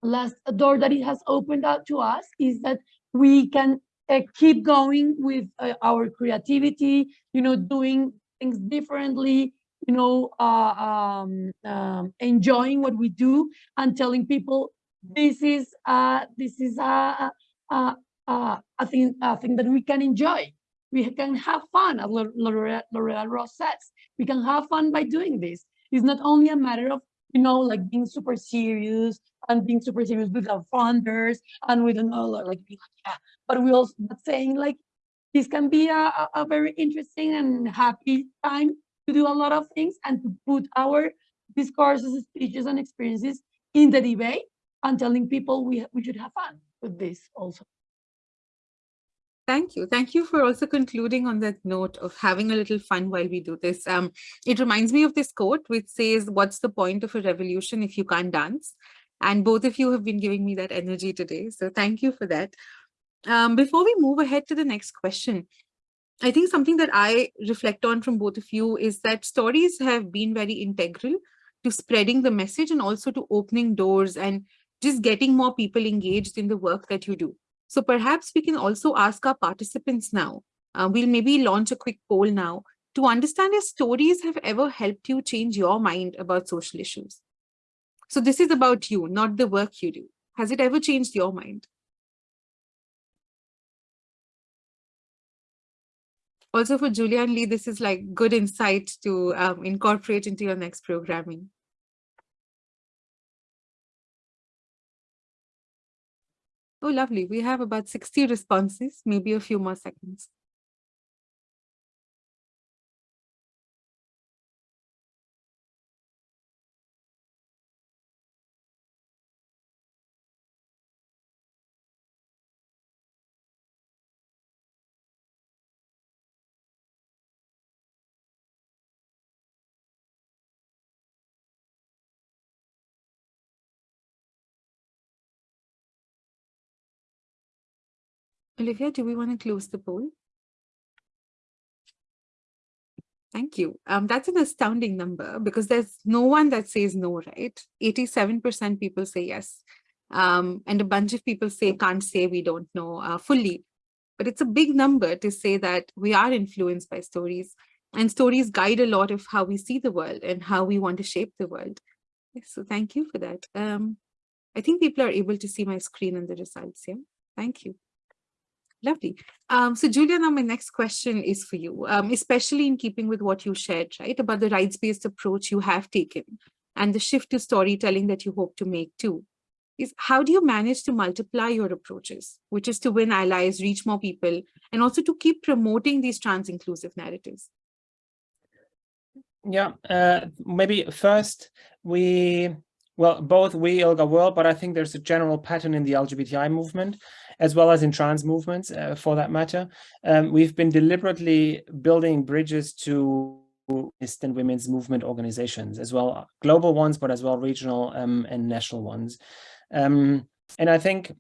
last door that it has opened up to us is that we can keep going with our creativity, you know, doing things differently, you know, uh, um, um, enjoying what we do and telling people this is uh, this is a, a, a, a thing a thing that we can enjoy we can have fun, as Loretta Ross says. We can have fun by doing this. It's not only a matter of, you know, like being super serious and being super serious with our funders and we don't know, like, yeah, but we also but saying like, this can be a, a very interesting and happy time to do a lot of things and to put our discourses, speeches, and experiences in the debate and telling people we, we should have fun with this also. Thank you. Thank you for also concluding on that note of having a little fun while we do this. Um, it reminds me of this quote which says, what's the point of a revolution if you can't dance? And both of you have been giving me that energy today. So thank you for that. Um, before we move ahead to the next question, I think something that I reflect on from both of you is that stories have been very integral to spreading the message and also to opening doors and just getting more people engaged in the work that you do. So perhaps we can also ask our participants now. Uh, we'll maybe launch a quick poll now to understand if stories have ever helped you change your mind about social issues. So this is about you, not the work you do. Has it ever changed your mind? Also for Julian Lee, this is like good insight to um, incorporate into your next programming. Oh, lovely. We have about 60 responses, maybe a few more seconds. Olivia, do we want to close the poll? Thank you. Um, that's an astounding number because there's no one that says no, right? 87% people say yes. Um, and a bunch of people say can't say we don't know uh, fully. But it's a big number to say that we are influenced by stories and stories guide a lot of how we see the world and how we want to shape the world. So thank you for that. Um, I think people are able to see my screen and the results. Yeah, thank you. Lovely. Um, so Julia, now my next question is for you, um, especially in keeping with what you shared, right, about the rights-based approach you have taken and the shift to storytelling that you hope to make too. Is how do you manage to multiply your approaches, which is to win allies, reach more people, and also to keep promoting these trans-inclusive narratives? Yeah, uh, maybe first we, well, both we, ILGA World, but I think there's a general pattern in the LGBTI movement, as well as in trans movements, uh, for that matter. Um, we've been deliberately building bridges to and women's movement organizations, as well global ones, but as well regional um, and national ones. Um, and I think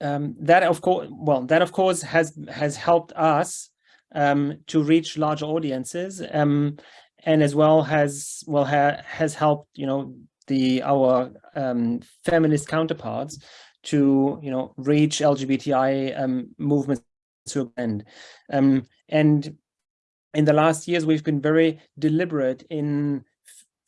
um, that, of course, well, that of course has has helped us um, to reach larger audiences, um, and as well has well ha has helped you know the our um, feminist counterparts to you know reach LGBTI um, movements to end. Um, and in the last years, we've been very deliberate in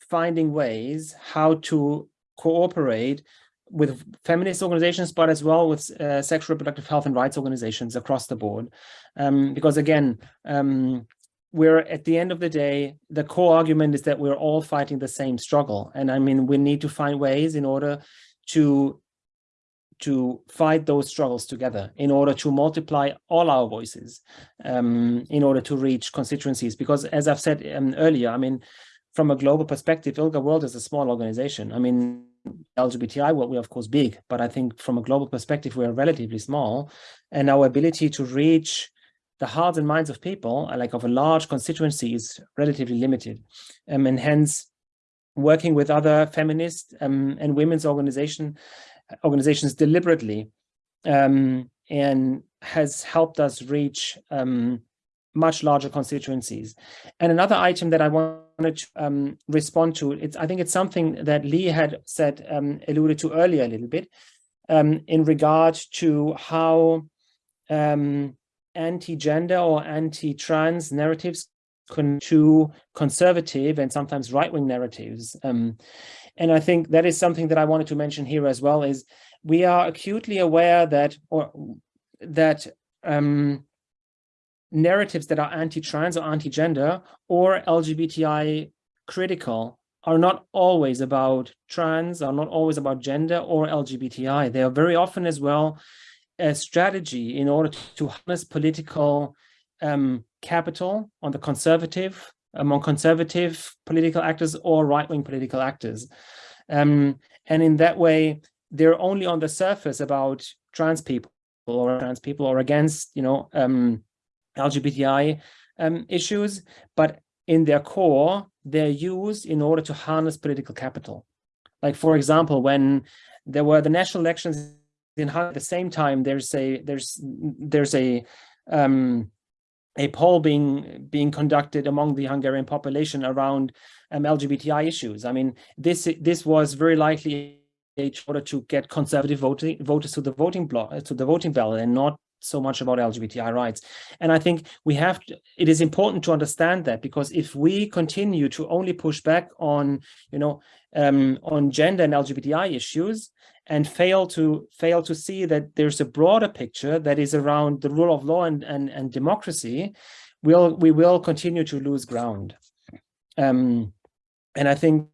finding ways how to cooperate with feminist organizations, but as well with uh, sexual reproductive health and rights organizations across the board. Um, because again, um, we're at the end of the day, the core argument is that we're all fighting the same struggle. And I mean, we need to find ways in order to to fight those struggles together in order to multiply all our voices um, in order to reach constituencies. Because as I've said um, earlier, I mean, from a global perspective, ILGA World is a small organization. I mean, LGBTI, well, we're of course big, but I think from a global perspective, we're relatively small. And our ability to reach the hearts and minds of people, like of a large constituency, is relatively limited. Um, and hence, working with other feminist um, and women's organization, organizations deliberately um, and has helped us reach um, much larger constituencies. And another item that I wanted to um, respond to, it's I think it's something that Lee had said, um, alluded to earlier a little bit, um, in regard to how um, anti-gender or anti-trans narratives to conservative and sometimes right-wing narratives. Um, and I think that is something that I wanted to mention here as well is we are acutely aware that or that um, narratives that are anti-trans or anti-gender or LGBTI critical are not always about trans, are not always about gender or LGBTI. They are very often as well a strategy in order to harness political um, capital on the conservative, among conservative political actors or right-wing political actors. Um, and in that way, they're only on the surface about trans people or trans people or against, you know, um, LGBTI um, issues, but in their core, they're used in order to harness political capital. Like, for example, when there were the national elections in at the same time, there's a there's there's a um, a poll being being conducted among the Hungarian population around um, LGBTI issues. I mean, this this was very likely in order to get conservative voting voters to the voting block to the voting ballot and not so much about LGBTI rights. And I think we have to, it is important to understand that because if we continue to only push back on, you know, um, on gender and LGBTI issues and fail to fail to see that there's a broader picture that is around the rule of law and, and, and democracy, we'll, we will continue to lose ground. Um, and I think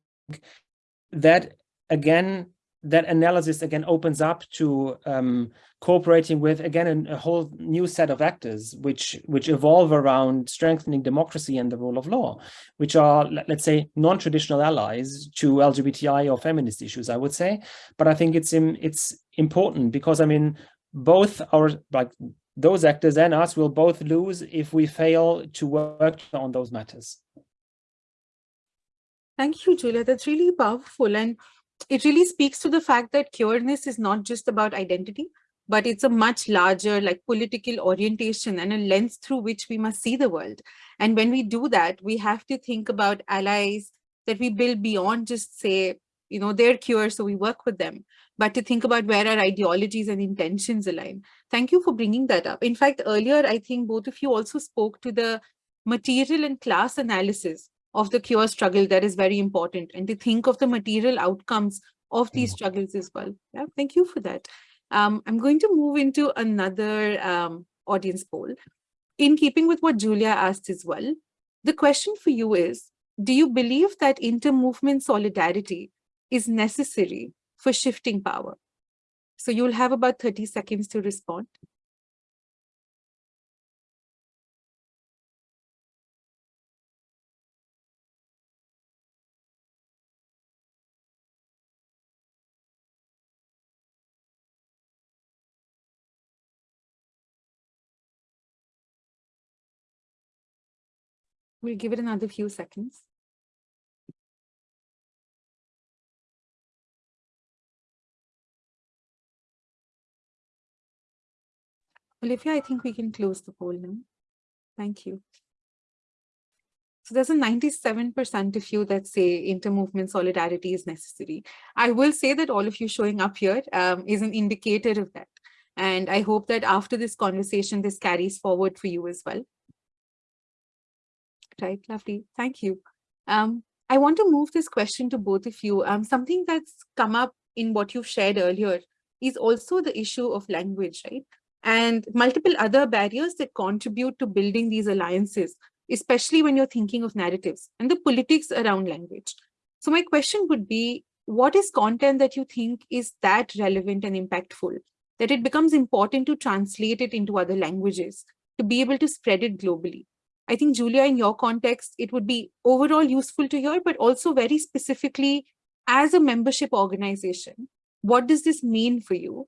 that again that analysis again opens up to um, cooperating with again a, whole new set of actors which which evolve around strengthening democracy and the rule of law which are let's say non-traditional allies to lgbti or feminist issues i would say. But i think it's in, it's important because i mean both our like those actors and us will both lose if we fail to work on those matters. Thank you julia. That's really powerful. And it really speaks to the fact that queerness is not just about identity, but it's a much larger like political orientation and a lens through which we must see the world. And when we do that, we have to think about allies that we build beyond just say, you know, they're queer, so we work with them, but to think about where our ideologies and intentions align. Thank you for bringing that up. In fact, earlier, I think both of you also spoke to the material and class analysis of the queer struggle that is very important and to think of the material outcomes of these mm. struggles as well. Yeah, thank you for that. Um, I'm going to move into another um, audience poll. In keeping with what Julia asked as well, the question for you is, do you believe that inter-movement solidarity is necessary for shifting power? So you'll have about 30 seconds to respond. We'll give it another few seconds. Olivia, I think we can close the poll now. Thank you. So there's a 97% of you that say inter-movement solidarity is necessary. I will say that all of you showing up here um, is an indicator of that. And I hope that after this conversation, this carries forward for you as well. Right, lovely. Thank you. Um, I want to move this question to both of you. Um, something that's come up in what you've shared earlier is also the issue of language, right? And multiple other barriers that contribute to building these alliances, especially when you're thinking of narratives and the politics around language. So my question would be, what is content that you think is that relevant and impactful, that it becomes important to translate it into other languages, to be able to spread it globally? I think, Julia, in your context, it would be overall useful to hear, but also very specifically as a membership organization, what does this mean for you?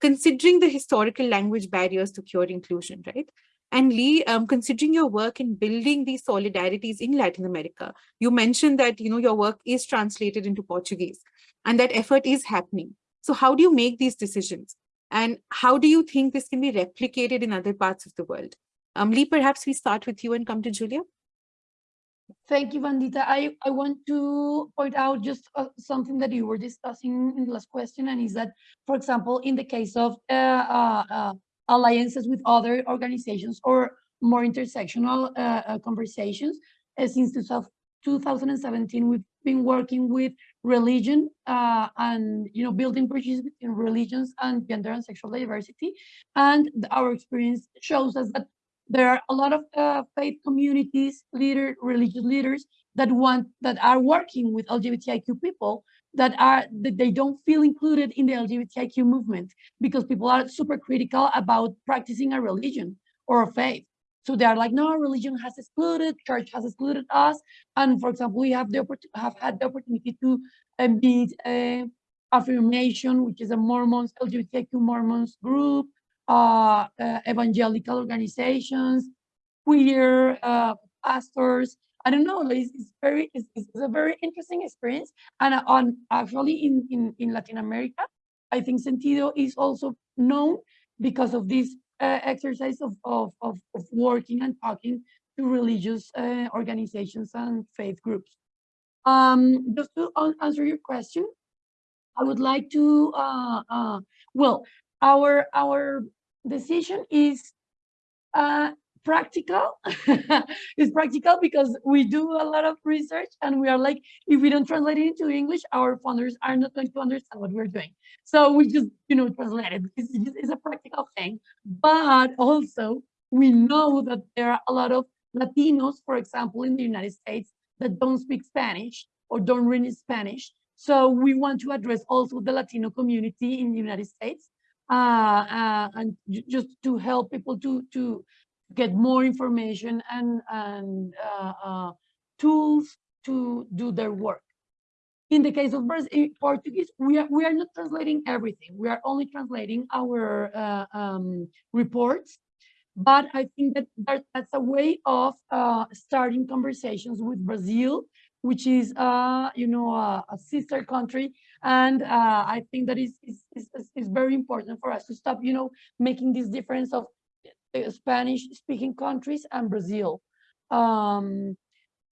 Considering the historical language barriers to cure inclusion, right? And Lee, um, considering your work in building these solidarities in Latin America, you mentioned that you know your work is translated into Portuguese and that effort is happening. So how do you make these decisions? And how do you think this can be replicated in other parts of the world? Um, Lee, perhaps we start with you and come to Julia. Thank you, Vandita. I, I want to point out just uh, something that you were discussing in the last question, and is that, for example, in the case of uh, uh, uh alliances with other organizations or more intersectional uh, uh, conversations, since 2017, we've been working with religion and you know building bridges between religions and gender and sexual diversity, and our experience shows us that there are a lot of uh, faith communities, leader, religious leaders that want that are working with LGBTIQ people that are that they don't feel included in the LGBTIQ movement because people are super critical about practicing a religion or a faith. So they are like, no, religion has excluded, church has excluded us. And for example, we have the have had the opportunity to uh, meet uh, affirmation, which is a Mormons, LGBTIQ Mormons group, uh, uh, evangelical organizations, queer uh, pastors. I don't know, it's, it's very, it's, it's, a very interesting experience. And on actually in, in, in Latin America, I think Sentiido is also known because of this uh, exercise of, of, of, of, working and talking to religious uh, organizations and faith groups. Um, just to answer your question, I would like to, uh, uh, well, our our decision is uh, practical. it's practical because we do a lot of research and we are like, if we don't translate it into English, our funders are not going to understand what we're doing. So we just, you know, translate it. It's, it's a practical thing. But also, we know that there are a lot of Latinos, for example, in the United States that don't speak Spanish or don't read Spanish. So we want to address also the Latino community in the United States and just to help people to to get more information and and uh, uh, tools to do their work. In the case of Portuguese, we are we are not translating everything. We are only translating our uh, um, reports. But I think that, that that's a way of uh, starting conversations with Brazil which is, uh, you know, a, a, sister country. And uh, I think that is, is, is, is, very important for us to stop, you know, making this difference of uh, Spanish speaking countries and Brazil. Um,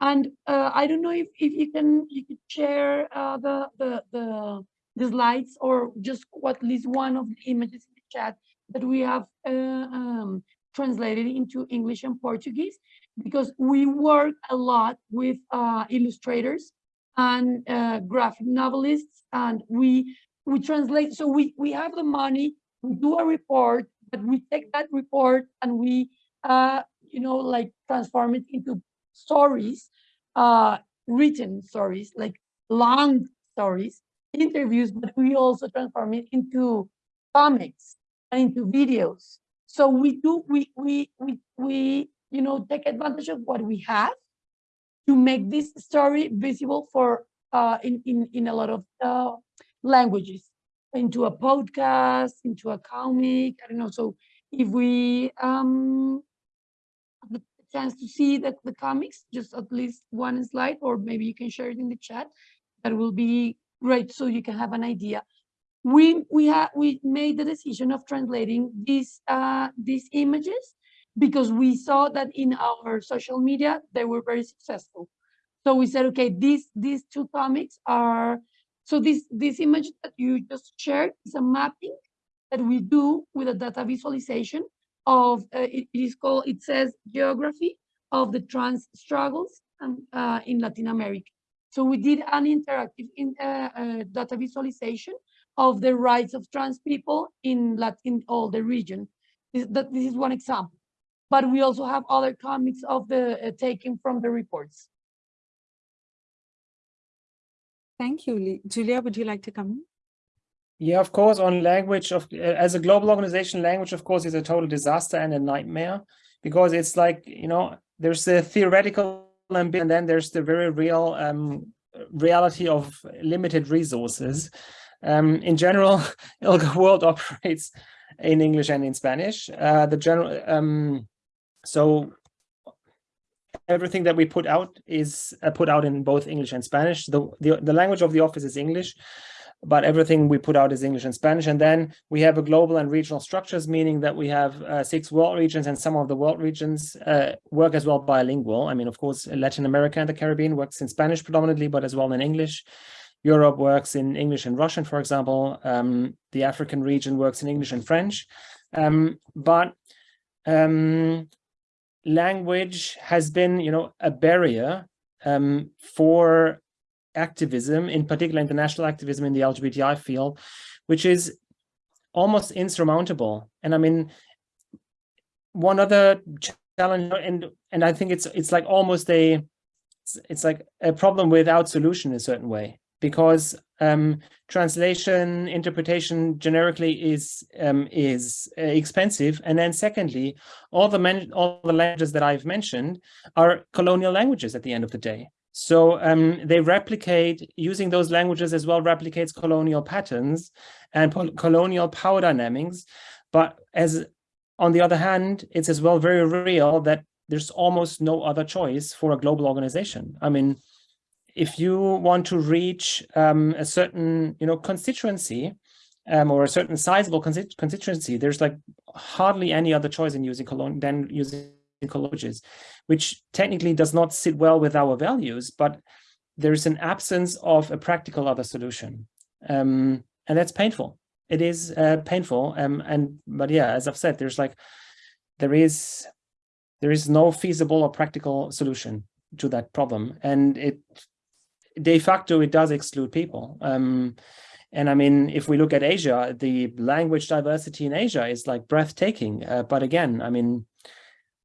and uh, I don't know if, if you can you could share uh, the, the, the, the slides or just at least one of the images in the chat that we have uh, um, translated into English and Portuguese because we work a lot with uh, illustrators and uh, graphic novelists and we we translate so we we have the money we do a report but we take that report and we uh you know like transform it into stories uh written stories like long stories interviews but we also transform it into comics and into videos. So we do we we we we you know, take advantage of what we have to make this story visible for uh, in, in, in a lot of uh, languages, into a podcast, into a comic, I don't know. So if we um, the chance to see the, the comics, just at least one slide, or maybe you can share it in the chat. That will be great, so you can have an idea. We we have we made the decision of translating these uh, these images because we saw that in our social media they were very successful. So we said, okay, these these two comics are so this this image that you just shared is a mapping that we do with a data visualization of uh, it, is called it says geography of the trans struggles um, uh, in Latin America. So we did an interactive in, uh, uh, data visualization of the rights of trans people in Latin in all the region. That, this is one example, but we also have other comics of the uh, taken from the reports. Thank you, Julia, would you like to come in? Yeah, of course, on language of uh, as a global organization, language, of course, is a total disaster and a nightmare because it's like, you know, there's the theoretical ambition and then there's the very real um, reality of limited resources. Um, in general, ILGA World operates in English and in Spanish. Uh, the general, um, so everything that we put out is uh, put out in both English and Spanish. The, the, the language of the office is English, but everything we put out is English and Spanish. And then we have a global and regional structures, meaning that we have uh, six world regions and some of the world regions uh, work as well bilingual. I mean, of course, Latin America and the Caribbean works in Spanish predominantly, but as well in English. Europe works in English and Russian, for example. Um, the African region works in English and French. Um, but um, language has been, you know, a barrier um, for activism, in particular international activism in the LGBTI field, which is almost insurmountable. And I mean, one other challenge, and and I think it's it's like almost a it's, it's like a problem without solution in a certain way because um, translation interpretation generically is um, is uh, expensive. And then secondly all the all the languages that I've mentioned are colonial languages at the end of the day. So um, they replicate using those languages as well replicates colonial patterns and colonial power dynamics. But as on the other hand it's as well very real that there's almost no other choice for a global organization. I mean if you want to reach um, a certain, you know, constituency um, or a certain sizable constituency, there's like hardly any other choice in using colon than using languages, which technically does not sit well with our values, but there's an absence of a practical other solution. Um, and that's painful. It is uh, painful. Um, and but yeah, as I've said, there's like there is there is no feasible or practical solution to that problem. And it de facto, it does exclude people. Um, and I mean, if we look at Asia, the language diversity in Asia is like breathtaking. Uh, but again, I mean,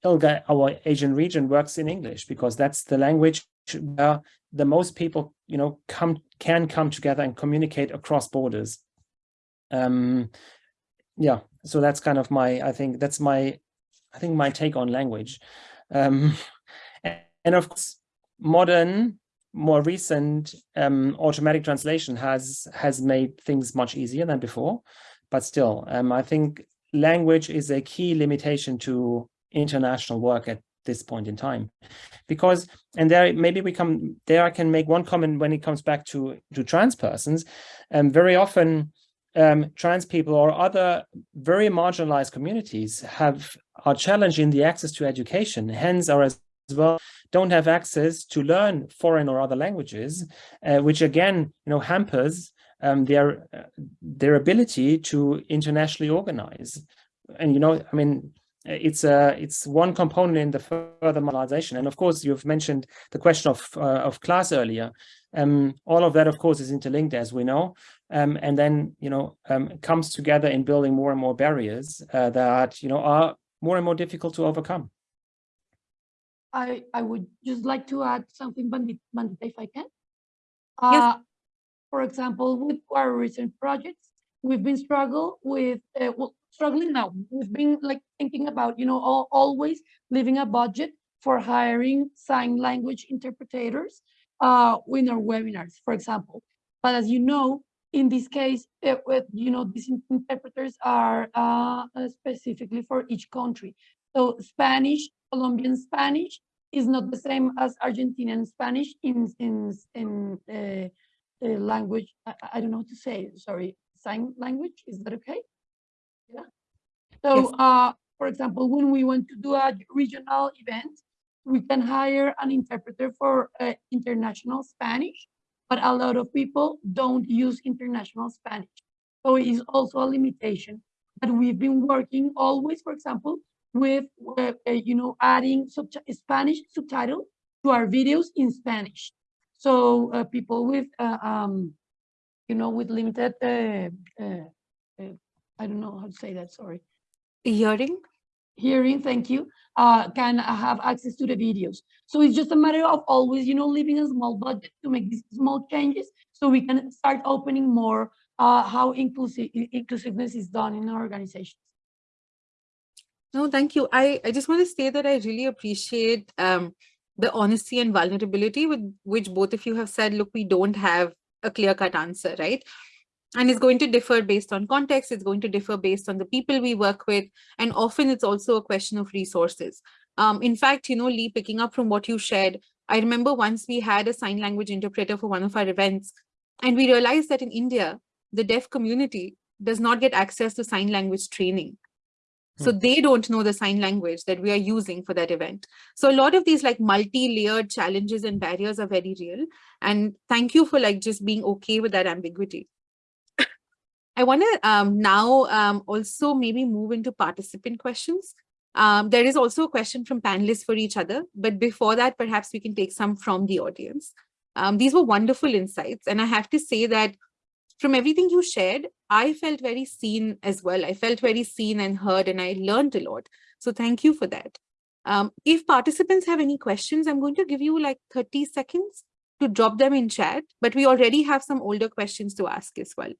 ILGA, our Asian region works in English because that's the language where the most people, you know, come can come together and communicate across borders. Um, yeah, so that's kind of my, I think that's my, I think my take on language. Um, and of course, modern more recent um, automatic translation has has made things much easier than before, but still, um, I think language is a key limitation to international work at this point in time, because and there maybe we come there I can make one comment when it comes back to to trans persons, and um, very often um, trans people or other very marginalized communities have are challenged in the access to education, hence are as well don't have access to learn foreign or other languages, uh, which again, you know, hampers um, their uh, their ability to internationally organize. And you know, I mean, it's a it's one component in the further marginalization. And of course, you've mentioned the question of uh, of class earlier. Um, all of that, of course, is interlinked, as we know. Um, and then, you know, um, comes together in building more and more barriers uh, that, you know, are more and more difficult to overcome. I, I would just like to add something, Vandita, if I can. Yes. Uh, for example, with our recent projects, we've been struggle with, uh, well, struggling now. We've been like thinking about, you know, all, always leaving a budget for hiring sign language interpreters uh, in our webinars, for example. But as you know, in this case, it, it, you know, these interpreters are uh, specifically for each country. So Spanish Colombian Spanish is not the same as Argentinian Spanish in in in uh, uh, language. I, I don't know how to say. Sorry, sign language. Is that okay? Yeah. So, Yes. uh, for example, when we want to do a regional event, we can hire an interpreter for uh, international Spanish, but a lot of people don't use international Spanish. So it is also a limitation. But we've been working always, for example, with, uh, uh, you know, adding subti- Spanish subtitle to our videos in Spanish. So uh, people with, uh, um, you know, with limited, uh, uh, I don't know how to say that, sorry Hearing? hearing, thank you, uh, can have access to the videos. So it's just a matter of always, you know, leaving a small budget to make these small changes so we can start opening more uh, how inclusive inclusiveness is done in our organizations. No, thank you. I, I just want to say that I really appreciate um, the honesty and vulnerability with which both of you have said, look, we don't have a clear cut answer, right? And it's going to differ based on context. It's going to differ based on the people we work with. And often it's also a question of resources. Um, in fact, you know, Lee, picking up from what you shared, I remember once we had a sign language interpreter for one of our events, and we realized that in India, the deaf community does not get access to sign language training. So they don't know the sign language that we are using for that event. So a lot of these like multi-layered challenges and barriers are very real. And thank you for like just being okay with that ambiguity. I want to um, now um, also maybe move into participant questions. Um, there is also a question from panelists for each other, but before that, perhaps we can take some from the audience. Um, these were wonderful insights. And I have to say that from everything you shared, I felt very seen as well. I felt very seen and heard, and I learned a lot. So thank you for that. Um, if participants have any questions, I'm going to give you like 30 seconds to drop them in chat, but we already have some older questions to ask as well.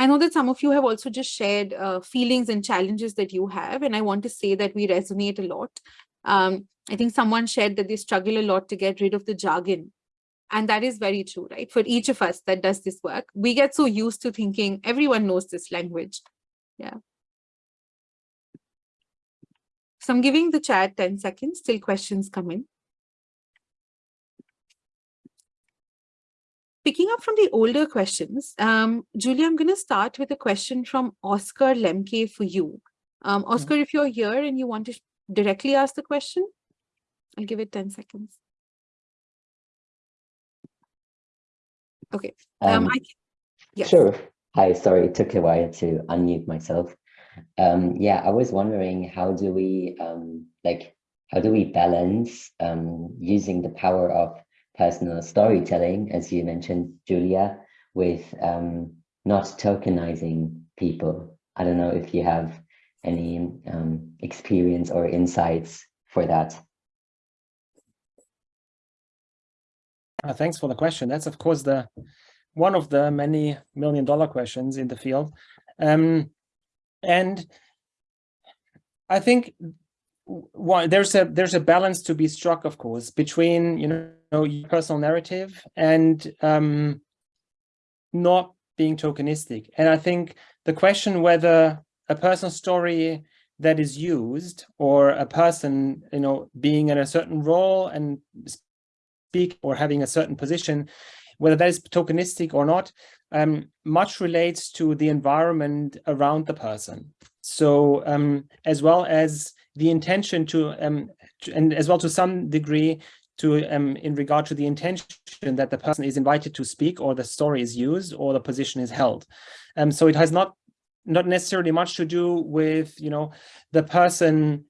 I know that some of you have also just shared uh, feelings and challenges that you have, and I want to say that we resonate a lot. Um, I think someone shared that they struggle a lot to get rid of the jargon. And that is very true, right? For each of us that does this work, we get so used to thinking everyone knows this language. Yeah. So I'm giving the chat 10 seconds till questions come in. Picking up from the older questions, um, Julia, I'm going to start with a question from Oscar Lemke for you. Um, Oscar, if you're here and you want to directly ask the question, I'll give it 10 seconds. Okay. Um, Um, I, yes. Sure. Hi, sorry, it took a while to unmute myself. Um, yeah, I was wondering how do we um, like how do we balance um, using the power of personal storytelling, as you mentioned, Julia, with um, not tokenizing people? I don't know if you have any um, experience or insights for that. Uh, thanks for the question. That's of course the one of the many million dollar questions in the field. Um, and I think there's a there's a balance to be struck, of course, between you know your personal narrative and um, not being tokenistic. And I think the question whether a personal story that is used or a person you know being in a certain role and speak or having a certain position, whether that is tokenistic or not, um, much relates to the environment around the person. So um, as well as the intention to, um, to, and as well to some degree to um, in regard to the intention that the person is invited to speak or the story is used or the position is held. Um, so it has not not necessarily much to do with you know the person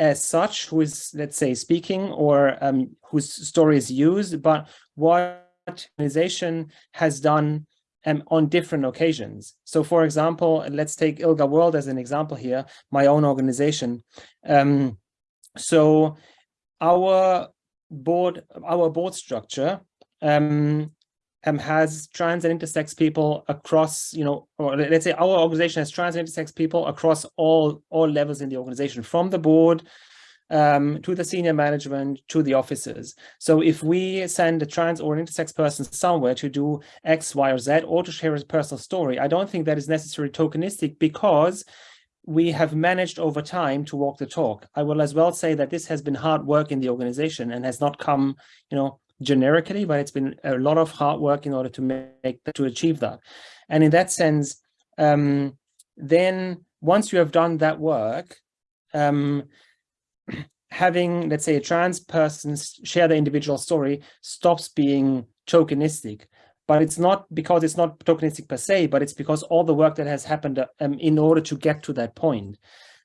as such who is let's say speaking or um, whose story is used, but what organization has done um, on different occasions. So for example, let's take ILGA World as an example here, my own organization. Um, so our board, our board structure um, um, has trans and intersex people across, you know, or let's say our organization has trans and intersex people across all, all levels in the organization, from the board um, to the senior management, to the officers. So if we send a trans or intersex person somewhere to do X, Y, or Z, or to share a personal story, I don't think that is necessarily tokenistic because we have managed over time to walk the talk. I will as well say that this has been hard work in the organization and has not come, you know, generically, but it's been a lot of hard work in order to make to achieve that. And in that sense, um, then once you have done that work, um, having, let's say, a trans person share the individual story stops being tokenistic. But it's not because it's not tokenistic per se, but it's because all the work that has happened um, in order to get to that point.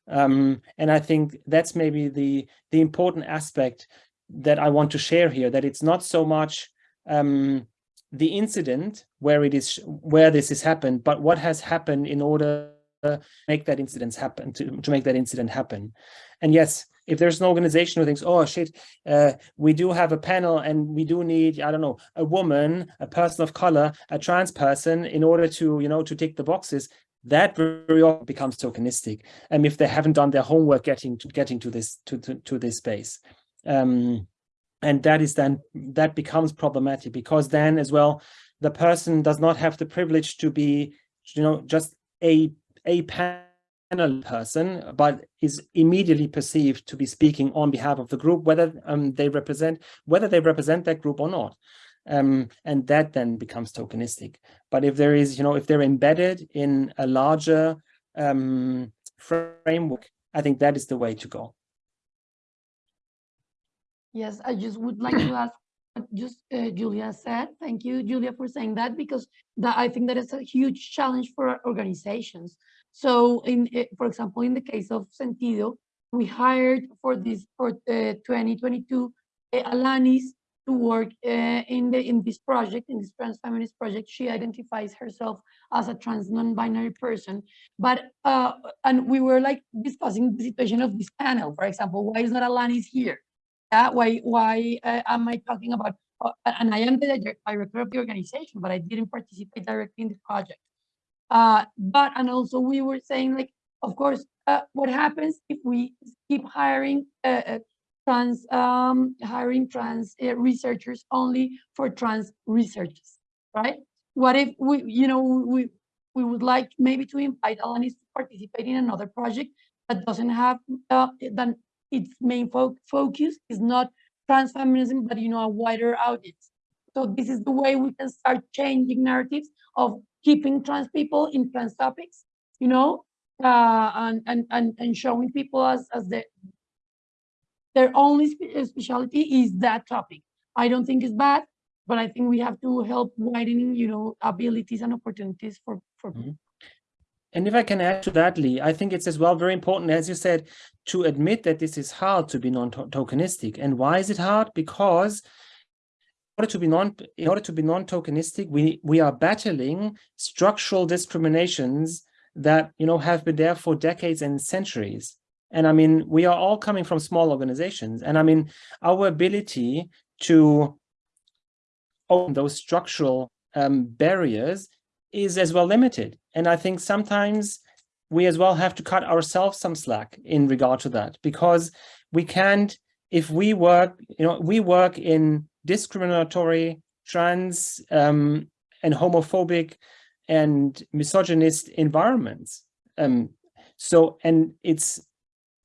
Um, and I think that's maybe the, the important aspect that I want to share here, that it's not so much um, the incident where it is where this has happened, but what has happened in order to make that incident happen, to, to make that incident happen. And yes, if there's an organization who thinks, oh shit, uh, we do have a panel and we do need, I don't know, a woman, a person of color, a trans person in order to, you know, to tick the boxes, that very often becomes tokenistic. And if they haven't done their homework getting to getting to this to, to, to this space. Um, and that is then that becomes problematic because then as well the person does not have the privilege to be you know just a a panel person but is immediately perceived to be speaking on behalf of the group whether um, they represent whether they represent that group or not. Um, and that then becomes tokenistic. But if there is you know if they're embedded in a larger um, framework i think that is the way to go Yes, I just would like to ask what just uh, Julia said. Thank you, Julia, for saying that because that I think that is a huge challenge for organizations. So, in eh, for example, in the case of Sentiido, we hired for this for uh, 2022 uh, Alanis to work uh, in the in this project in this trans feminist project. She identifies herself as a trans non-binary person, but uh, and we were like discussing the situation of this panel. For example, why is not Alanis here? Yeah, why why uh, am I talking about? Uh, and I am the director of the organization, but I didn't participate directly in the project. Uh, but and also we were saying like, of course, uh, what happens if we keep hiring uh, uh, trans um, hiring trans researchers only for trans researchers, right? What if we, you know, we we would like maybe to invite Alanis to participate in another project that doesn't have uh, that its main fo focus is not trans feminism, but you know, a wider audience. So this is the way we can start changing narratives of keeping trans people in trans topics, you know, uh, and, and, and, and showing people as, as the, their only spe specialty is that topic. I don't think it's bad, but I think we have to help widening, you know, abilities and opportunities for, for mm -hmm. And if I can add to that, Lee, I think it's as well very important, as you said, to admit that this is hard to be non-tokenistic. And why is it hard? Because in order to be non in order to be non-tokenistic, we we are battling structural discriminations that you know have been there for decades and centuries. And I mean, we are all coming from small organizations. And I mean, our ability to open those structural um, barriers is as well limited. And I think sometimes we as well have to cut ourselves some slack in regard to that because we can't, if we work, you know, we work in discriminatory, trans um, and homophobic and misogynist environments. Um, so, and it's,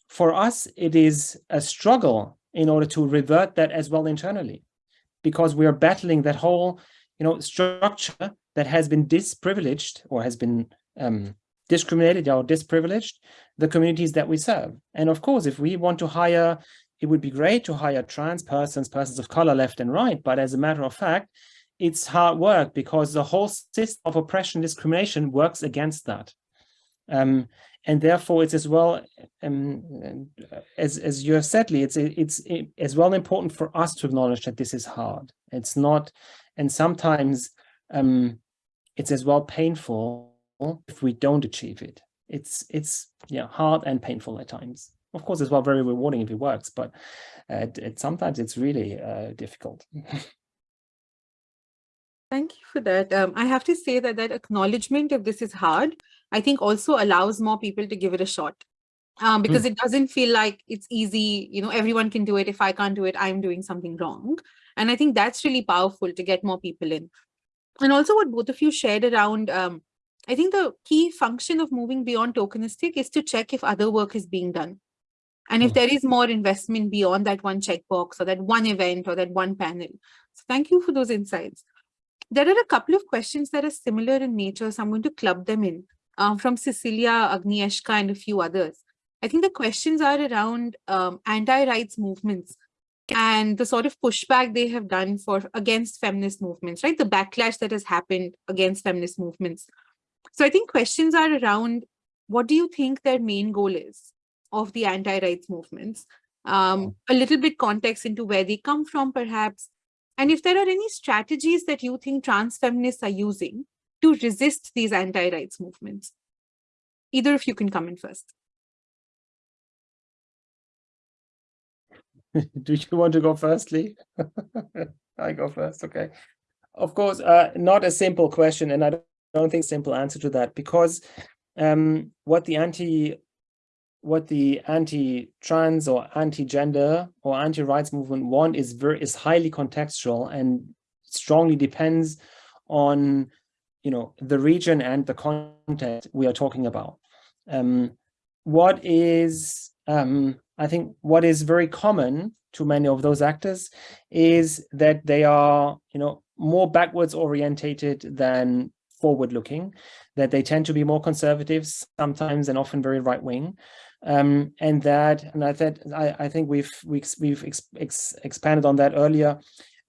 for us, it is a struggle in order to revert that as well internally, because we are battling that whole, you know, structure that has been disprivileged or has been um, discriminated or disprivileged the communities that we serve. And of course, if we want to hire, it would be great to hire trans persons, persons of color left and right. But as a matter of fact, it's hard work because the whole system of oppression and discrimination works against that. Um, and therefore it's as well um, as as you have said Lee, it's it's as well important for us to acknowledge that this is hard it's not and sometimes um, it's as well painful if we don't achieve it. It's it's yeah hard and painful at times. Of course, as well very rewarding if it works, but uh, it, it, sometimes it's really uh, difficult. Thank you for that. Um, I have to say that that acknowledgement of this is hard, I think also allows more people to give it a shot. um, because it doesn't feel like it's easy, you know, everyone can do it. If I can't do it, I'm doing something wrong. And I think that's really powerful to get more people in. And also what both of you shared around, um, I think the key function of moving beyond tokenistic is to check if other work is being done. And if Mm. there is more investment beyond that one checkbox or that one event or that one panel. So thank you for those insights. There are a couple of questions that are similar in nature, so I'm going to club them in um, from Cecilia, Agnieszka, and a few others. I think the questions are around um, anti-rights movements and the sort of pushback they have done for against feminist movements, right? The backlash that has happened against feminist movements. So I think questions are around what do you think their main goal is of the anti-rights movements? Um, a little bit context into where they come from, perhaps, and if there are any strategies that you think trans feminists are using to resist these anti-rights movements. Either of you can come in first. Do you want to go first, Lee? I go first, okay. Of course, uh, not a simple question, and I don't, think simple answer to that because um, what the anti what the anti-trans or anti-gender or anti-rights movement want is very is highly contextual and strongly depends on you know the region and the context we are talking about. Um, what is um, I think what is very common to many of those actors is that they are, you know, more backwards orientated than forward looking, that they tend to be more conservatives sometimes and often very right wing. Um, and that, and I, that, I, I think we've, we've, we've ex, ex, expanded on that earlier,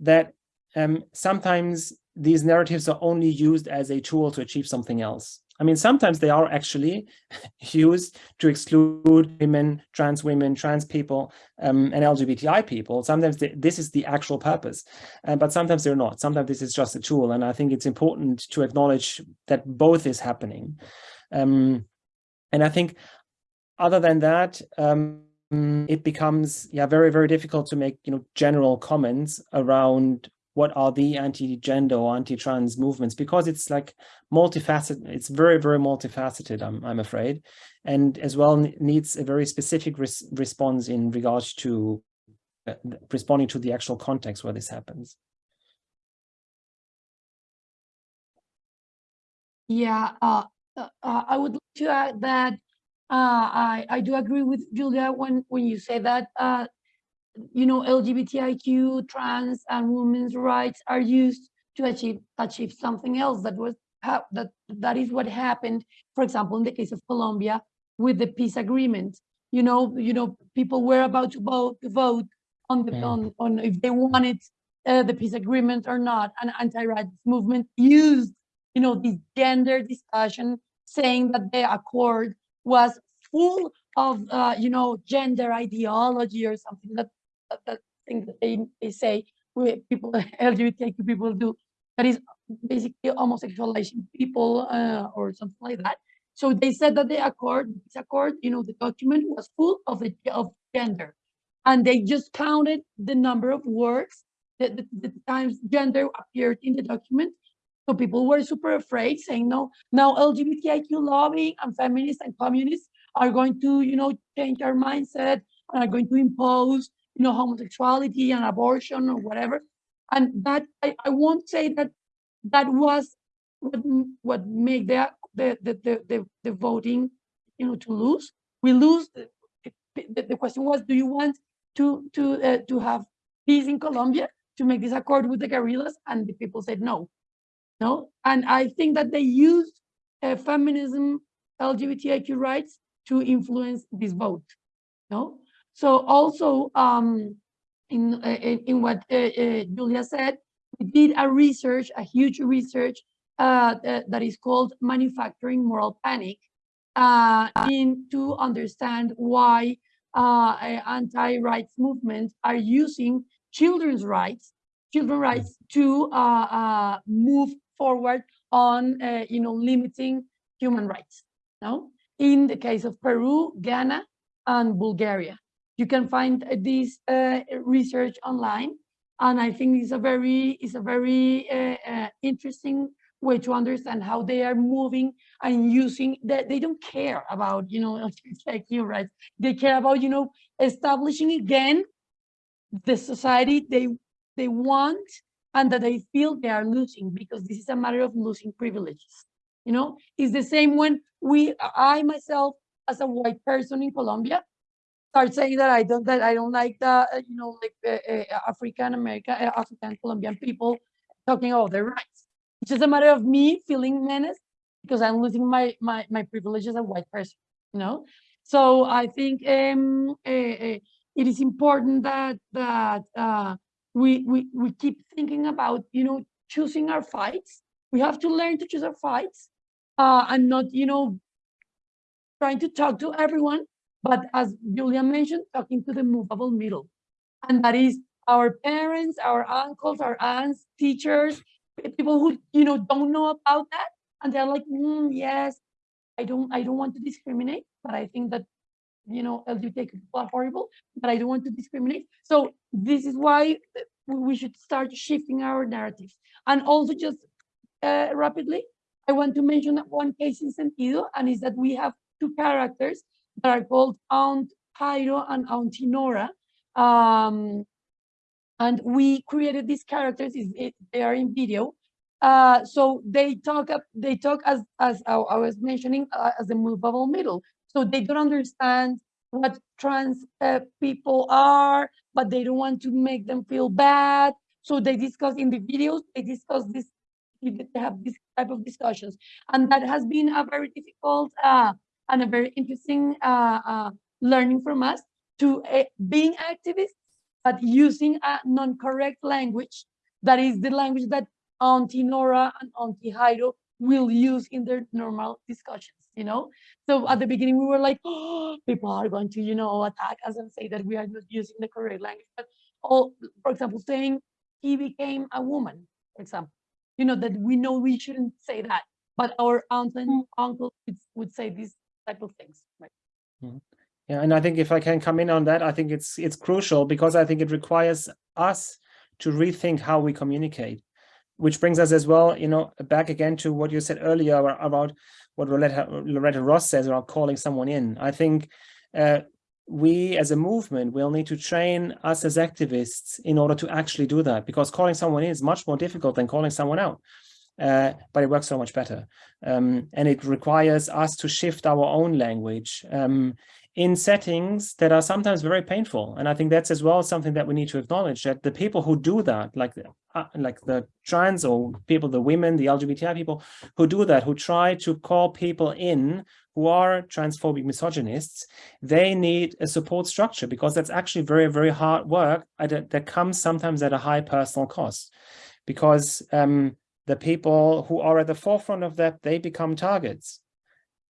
that um, sometimes these narratives are only used as a tool to achieve something else. I mean, sometimes they are actually used to exclude women, trans women, trans people, um, and LGBTI people. Sometimes this is the actual purpose, uh, but sometimes they're not. Sometimes this is just a tool. And I think it's important to acknowledge that both is happening. Um, and I think other than that, um, it becomes yeah very, very difficult to make you know general comments around what are the anti-gender or anti-trans movements because it's like multifaceted it's very very multifaceted i'm, I'm afraid. And as well needs a very specific res response in regards to uh, responding to the actual context where this happens. Yeah, uh, uh, uh, I would like to add that uh, I I do agree with Julia when when you say that uh, you know LGBTIQ, trans, and women's rights are used to achieve achieve something else that was that that is what happened. For example, in the case of Colombia with the peace agreement, you know, you know, people were about to vote to vote on the Mm. on on if they wanted uh, the peace agreement or not. An anti-rights movement used you know, this gender discussion saying that the accord was full of, uh, you know, gender ideology or something that, that, thing that they, they say we, people, LGBTQ people do, that is basically homosexualizing people uh, or something like that. So they said that the accord, this accord, you know, the document was full of the of gender, and they just counted the number of words that the, the times gender appeared in the document, so people were super afraid, saying, no, now LGBTIQ lobbying and feminists and communists are going to, you know, change our mindset and are going to impose, you know, homosexuality and abortion or whatever. And that, I, I won't say that that was what, what made the, the, the, the, the, voting, you know, to lose. We lose, the, the, the question was, do you want to, to, uh, to have peace in Colombia to make this accord with the guerrillas? And the people said no no? And I think that they used uh, feminism, LGBTIQ rights to influence this vote, no? So also um, in, uh, in what uh, uh, Julia said, we did a research, a huge research uh, that is called Manufacturing Moral Panic uh, in to understand why uh, anti-rights movements are using children's rights, children's rights to uh, uh, move forward on, uh, you know, limiting human rights. No, in the case of Peru, Ghana, and Bulgaria, you can find this uh, research online, and I think it's a very, it's a very uh, interesting way to understand how they are moving and using that they don't care about you know like you right? They care about you know establishing again the society they they want and that they feel they are losing because this is a matter of losing privileges you know? It's the same when we i myself as a white person in colombia start saying that i don't that i don't like the uh, you know like uh, uh, african american uh, african colombian people talking about their rights. It's just a matter of me feeling menaced because i'm losing my my my privilege as a white person you know? So i think um uh, uh, it is important that that uh we we we keep thinking about you know choosing our fights. We have to learn to choose our fights uh and not you know trying to talk to everyone but as julia mentioned talking to the movable middle. And that is our parents our uncles our aunts teachers people who you know don't know about that. And they're like "Mm, yes i don't i don't want to discriminate but i think that you know lgbt people are horrible but i don't want to discriminate. So this is why uh, we we should start shifting our narratives. And also just uh, rapidly i want to mention one case in Sentiido and is that we have two characters that are called aunt Jairo and auntie nora. Um and we created these characters. It, they are in video. Uh so they talk up they talk as as i, I was mentioning uh, as a movable middle. So they don't understand what trans uh, people are but they don't want to make them feel bad. So they discuss in the videos they discuss this they have this type of discussions. And that has been a very difficult uh and a very interesting uh, uh learning from us to uh, being activists but using a non-correct language that is the language that Auntie Nora and Auntie Jairo will use in their normal discussions, you know? So at the beginning we were like, oh, people are going to, you know, attack us and say that we are not using the correct language. But all, for example, saying he became a woman, for example, you know, that we know we shouldn't say that, but our aunt and uncle would, would say these type of things, right? Yeah, and I think if I can come in on that, I think it's it's crucial because I think it requires us to rethink how we communicate, which brings us as well, you know, back again to what you said earlier about, about what Loretta, Loretta Ross says about calling someone in. I think uh, we as a movement will need to train us as activists in order to actually do that because calling someone in is much more difficult than calling someone out. Uh, but it works so much better. Um, and it requires us to shift our own language um, in settings that are sometimes very painful. And I think that's as well something that we need to acknowledge that the people who do that, like the, uh, like the trans or people, the women, the LGBTI people who do that, who try to call people in who are transphobic misogynists, they need a support structure because that's actually very, very hard work that comes sometimes at a high personal cost. Because um, the people who are at the forefront of that, they become targets.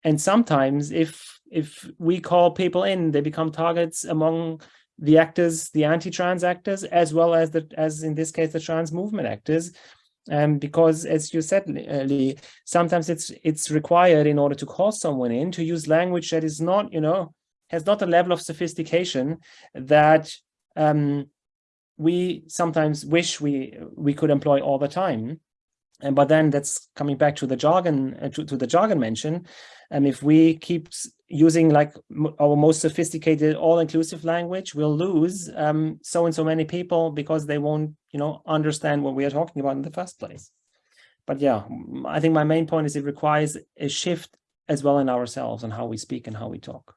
And sometimes if if we call people in, they become targets among the actors, the anti-trans actors, as well as the as in this case the trans movement actors. Um, because as you said, Lee, sometimes it's it's required in order to call someone in to use language that is not, you know, has not a level of sophistication that um, we sometimes wish we we could employ all the time. And but then that's coming back to the jargon uh, to, to the jargon mention. And if we keep using like our most sophisticated all-inclusive language, we'll lose um, so and so many people because they won't, you know, understand what we are talking about in the first place. But yeah, I think my main point is it requires a shift as well in ourselves and how we speak and how we talk.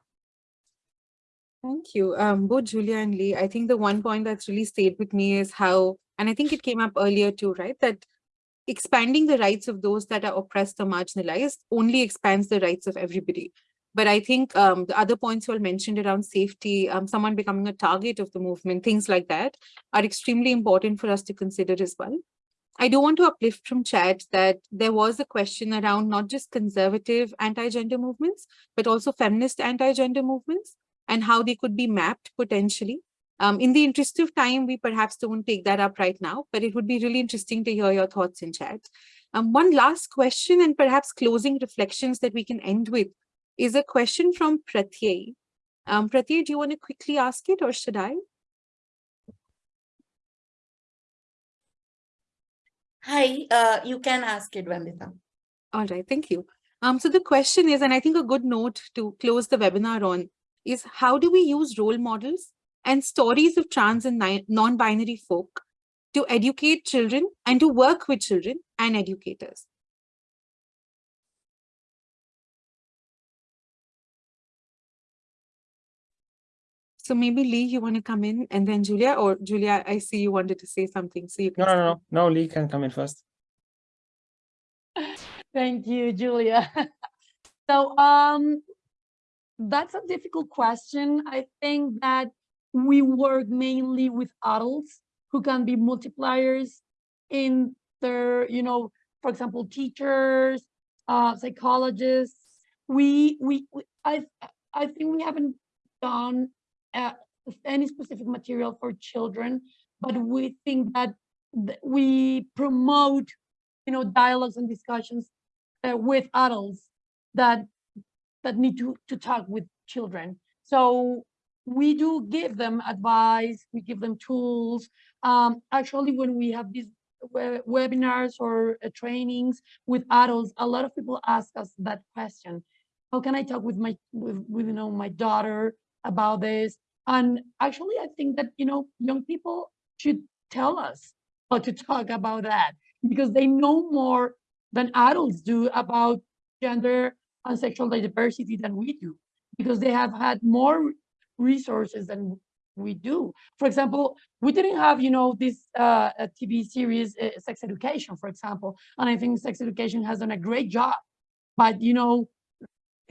Thank you. Um, both Julia and Lee, I think the one point that's really stayed with me is how, and I think it came up earlier too, right? That expanding the rights of those that are oppressed or marginalized only expands the rights of everybody. But I think um, the other points you all mentioned around safety, um, someone becoming a target of the movement, things like that are extremely important for us to consider as well. I do want to uplift from chat that there was a question around not just conservative anti-gender movements, but also feminist anti-gender movements and how they could be mapped potentially. Um, in the interest of time, we perhaps don't take that up right now, but it would be really interesting to hear your thoughts in chat. Um, one last question and perhaps closing reflections that we can end with is a question from Pratyay. Um, Pratyay, do you want to quickly ask it or should I? Hi, uh, you can ask it, Vandita. All right, thank you. Um, so the question is, and I think a good note to close the webinar on is how do we use role models and stories of trans and non-binary folk to educate children and to work with children and educators? So maybe Lee, you want to come in and then Julia, or Julia, I see you wanted to say something, so you can. No, no, no, no, Lee can come in first. Thank you, Julia. So um, that's a difficult question. I think that we work mainly with adults who can be multipliers in their, you know, for example, teachers, uh, psychologists. We, we, we I, I think we haven't done uh, any specific material for children, but we think that th- we promote, you know, dialogues and discussions uh, with adults that that need to to talk with children. So we do give them advice, we give them tools. Um, actually, when we have these webinars or uh, trainings with adults, a lot of people ask us that question: How can I talk with my with, with you know my daughter about this? And actually, I think that you know young people should tell us how to talk about that because they know more than adults do about gender and sexual diversity than we do because they have had more resources than we do. For example, we didn't have, you know, this uh, TV series, uh, Sex Education, for example, and I think Sex Education has done a great job. But you know,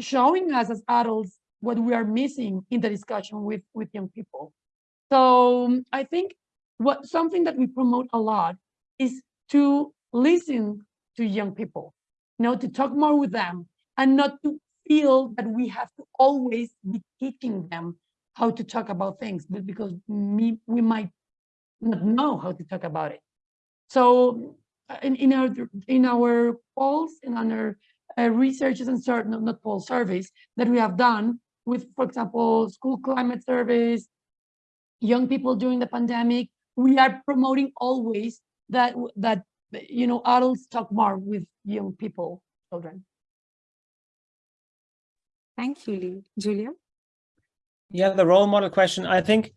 showing us as adults what we are missing in the discussion with with young people. So um, I think what something that we promote a lot is to listen to young people, you know, to talk more with them and not to feel that we have to always be teaching them how to talk about things, but because me, we might not know how to talk about it. So uh, in, in our in our polls and our uh, researches and no, not poll surveys that we have done with, for example, school climate surveys, young people during the pandemic, we are promoting always that that you know adults talk more with young people, children. Thank you, Lee. Julia? Yeah, the role model question, I think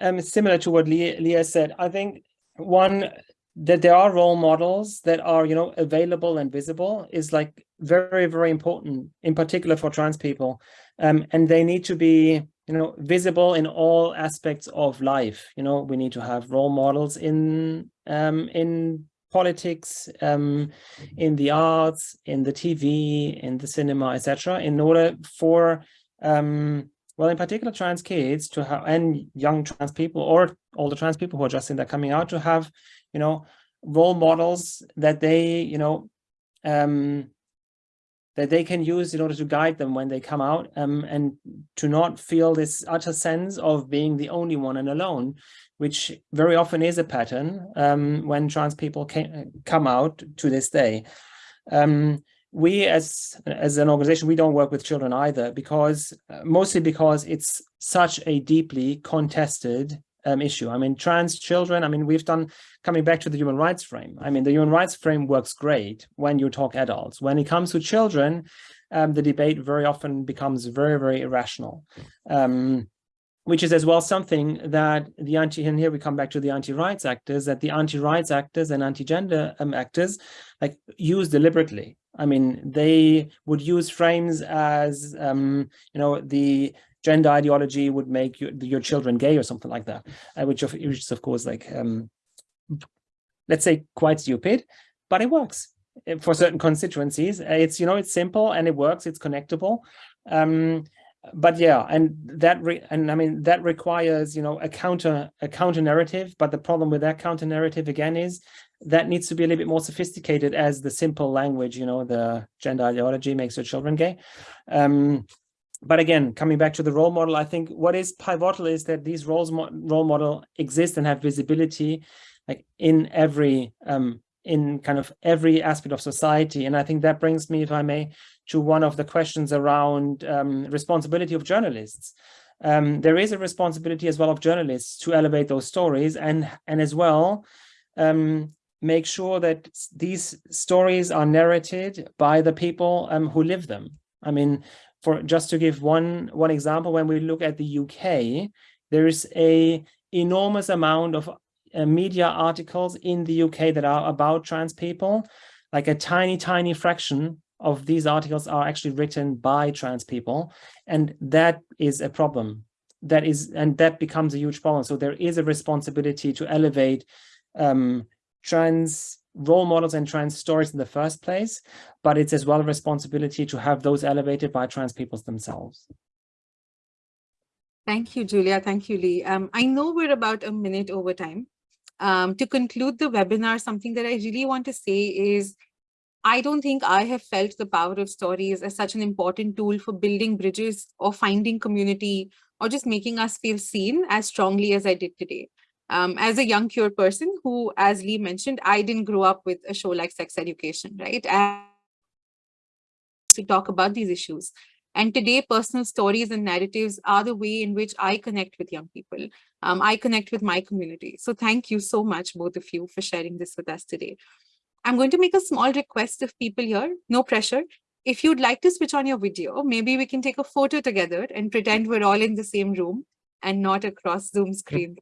um, similar to what Leah, Leah said. I think one, that there are role models that are, you know, available and visible is like very, very important, in particular for trans people. Um, and they need to be, you know, visible in all aspects of life. You know, we need to have role models in, um, in politics, um, in the arts, in the TV, in the cinema, etc., in order for um, well, in particular, trans kids to have and young trans people or older trans people who are just in their coming out to have, you know, role models that they, you know, um, that they can use in order to guide them when they come out um, and to not feel this utter sense of being the only one and alone, which very often is a pattern um, when trans people can, come out to this day. Um, we as as an organization we don't work with children either because uh, mostly because it's such a deeply contested um, issue. I mean trans children i mean we've done coming back to the human rights frame i mean the human rights frame works great when you talk adults. When it comes to children um, the debate very often becomes very very irrational um, which is as well something that the anti and here we come back to the anti-rights actors that the anti-rights actors and anti-gender um, actors like use deliberately I mean, they would use frames as, um, you know, the gender ideology would make your, your children gay or something like that, uh, which, of, which is, of course, like, um, let's say quite stupid, but it works uh, for certain constituencies. It's, you know, it's simple and it works, it's connectable. Um, but yeah, and that, and I mean, that requires, you know, a counter, a counter narrative. But the problem with that counter narrative again is that needs to be a little bit more sophisticated as the simple language, you know, the gender ideology makes your children gay. Um, but again, coming back to the role model, I think what is pivotal is that these roles mo role model exist and have visibility like in every um, in kind of every aspect of society. And I think that brings me, if I may, to one of the questions around um, responsibility of journalists. Um, there is a responsibility as well of journalists to elevate those stories and and as well um, make sure that these stories are narrated by the people um, who live them. I mean, for just to give one one example, when we look at the UK, there is a enormous amount of uh, media articles in the UK that are about trans people. Like a tiny, tiny fraction of these articles are actually written by trans people, and that is a problem. That is, and that becomes a huge problem. So there is a responsibility to elevate um, trans role models and trans stories in the first place, but it's as well a responsibility to have those elevated by trans peoples themselves. Thank you, Julia. Thank you, Lee. Um, I know we're about a minute over time. Um, to conclude the webinar, something that I really want to say is I don't think I have felt the power of stories as such an important tool for building bridges or finding community or just making us feel seen as strongly as I did today. Um, as a young queer person who, as Lee mentioned, I didn't grow up with a show like sex education, right? And to talk about these issues. And today, personal stories and narratives are the way in which I connect with young people. Um, I connect with my community. So thank you so much, both of you, for sharing this with us today. I'm going to make a small request of people here, no pressure. If you'd like to switch on your video, maybe we can take a photo together and pretend we're all in the same room and not across Zoom screen.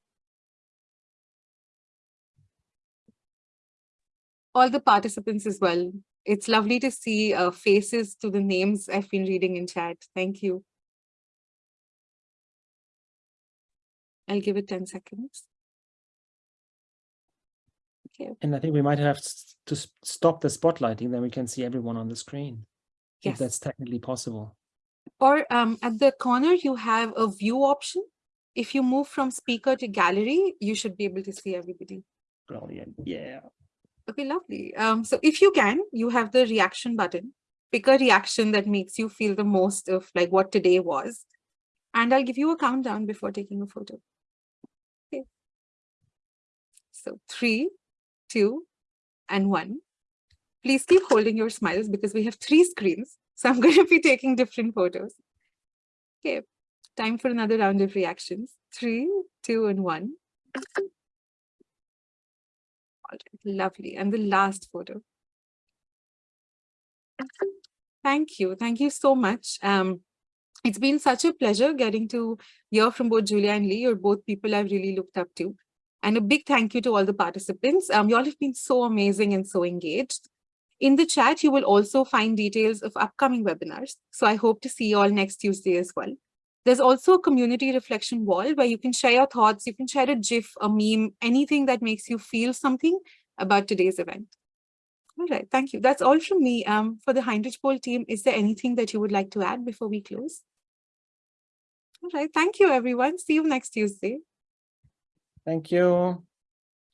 All the participants as well. It's lovely to see uh, faces to the names I've been reading in chat. Thank you. I'll give it 10 seconds. Okay, And I think we might have to stop the spotlighting, then we can see everyone on the screen. If that's technically possible. Or um, at the corner, you have a view option. If you move from speaker to gallery, you should be able to see everybody. Brilliant, yeah. Okay, lovely. Um, so if you can, you have the reaction button. Pick a reaction that makes you feel the most of like what today was. And I'll give you a countdown before taking a photo. Okay. So three, two, and one. Please keep holding your smiles because we have three screens. So I'm going to be taking different photos. Okay, time for another round of reactions. Three, two, and one. Lovely. And the last photo. Thank you. Thank you so much. Um, it's been such a pleasure getting to hear from both Julia and Lee. You're both people I've really looked up to. And a big thank you to all the participants. Um, you all have been so amazing and so engaged. In the chat, you will also find details of upcoming webinars. So I hope to see you all next Tuesday as well. There's also a community reflection wall where you can share your thoughts. You can share a GIF, a meme, anything that makes you feel something about today's event. All right, thank you. That's all from me. Um, for the Heinrich Boll team, is there anything that you would like to add before we close? All right, thank you, everyone. See you next Tuesday. Thank you.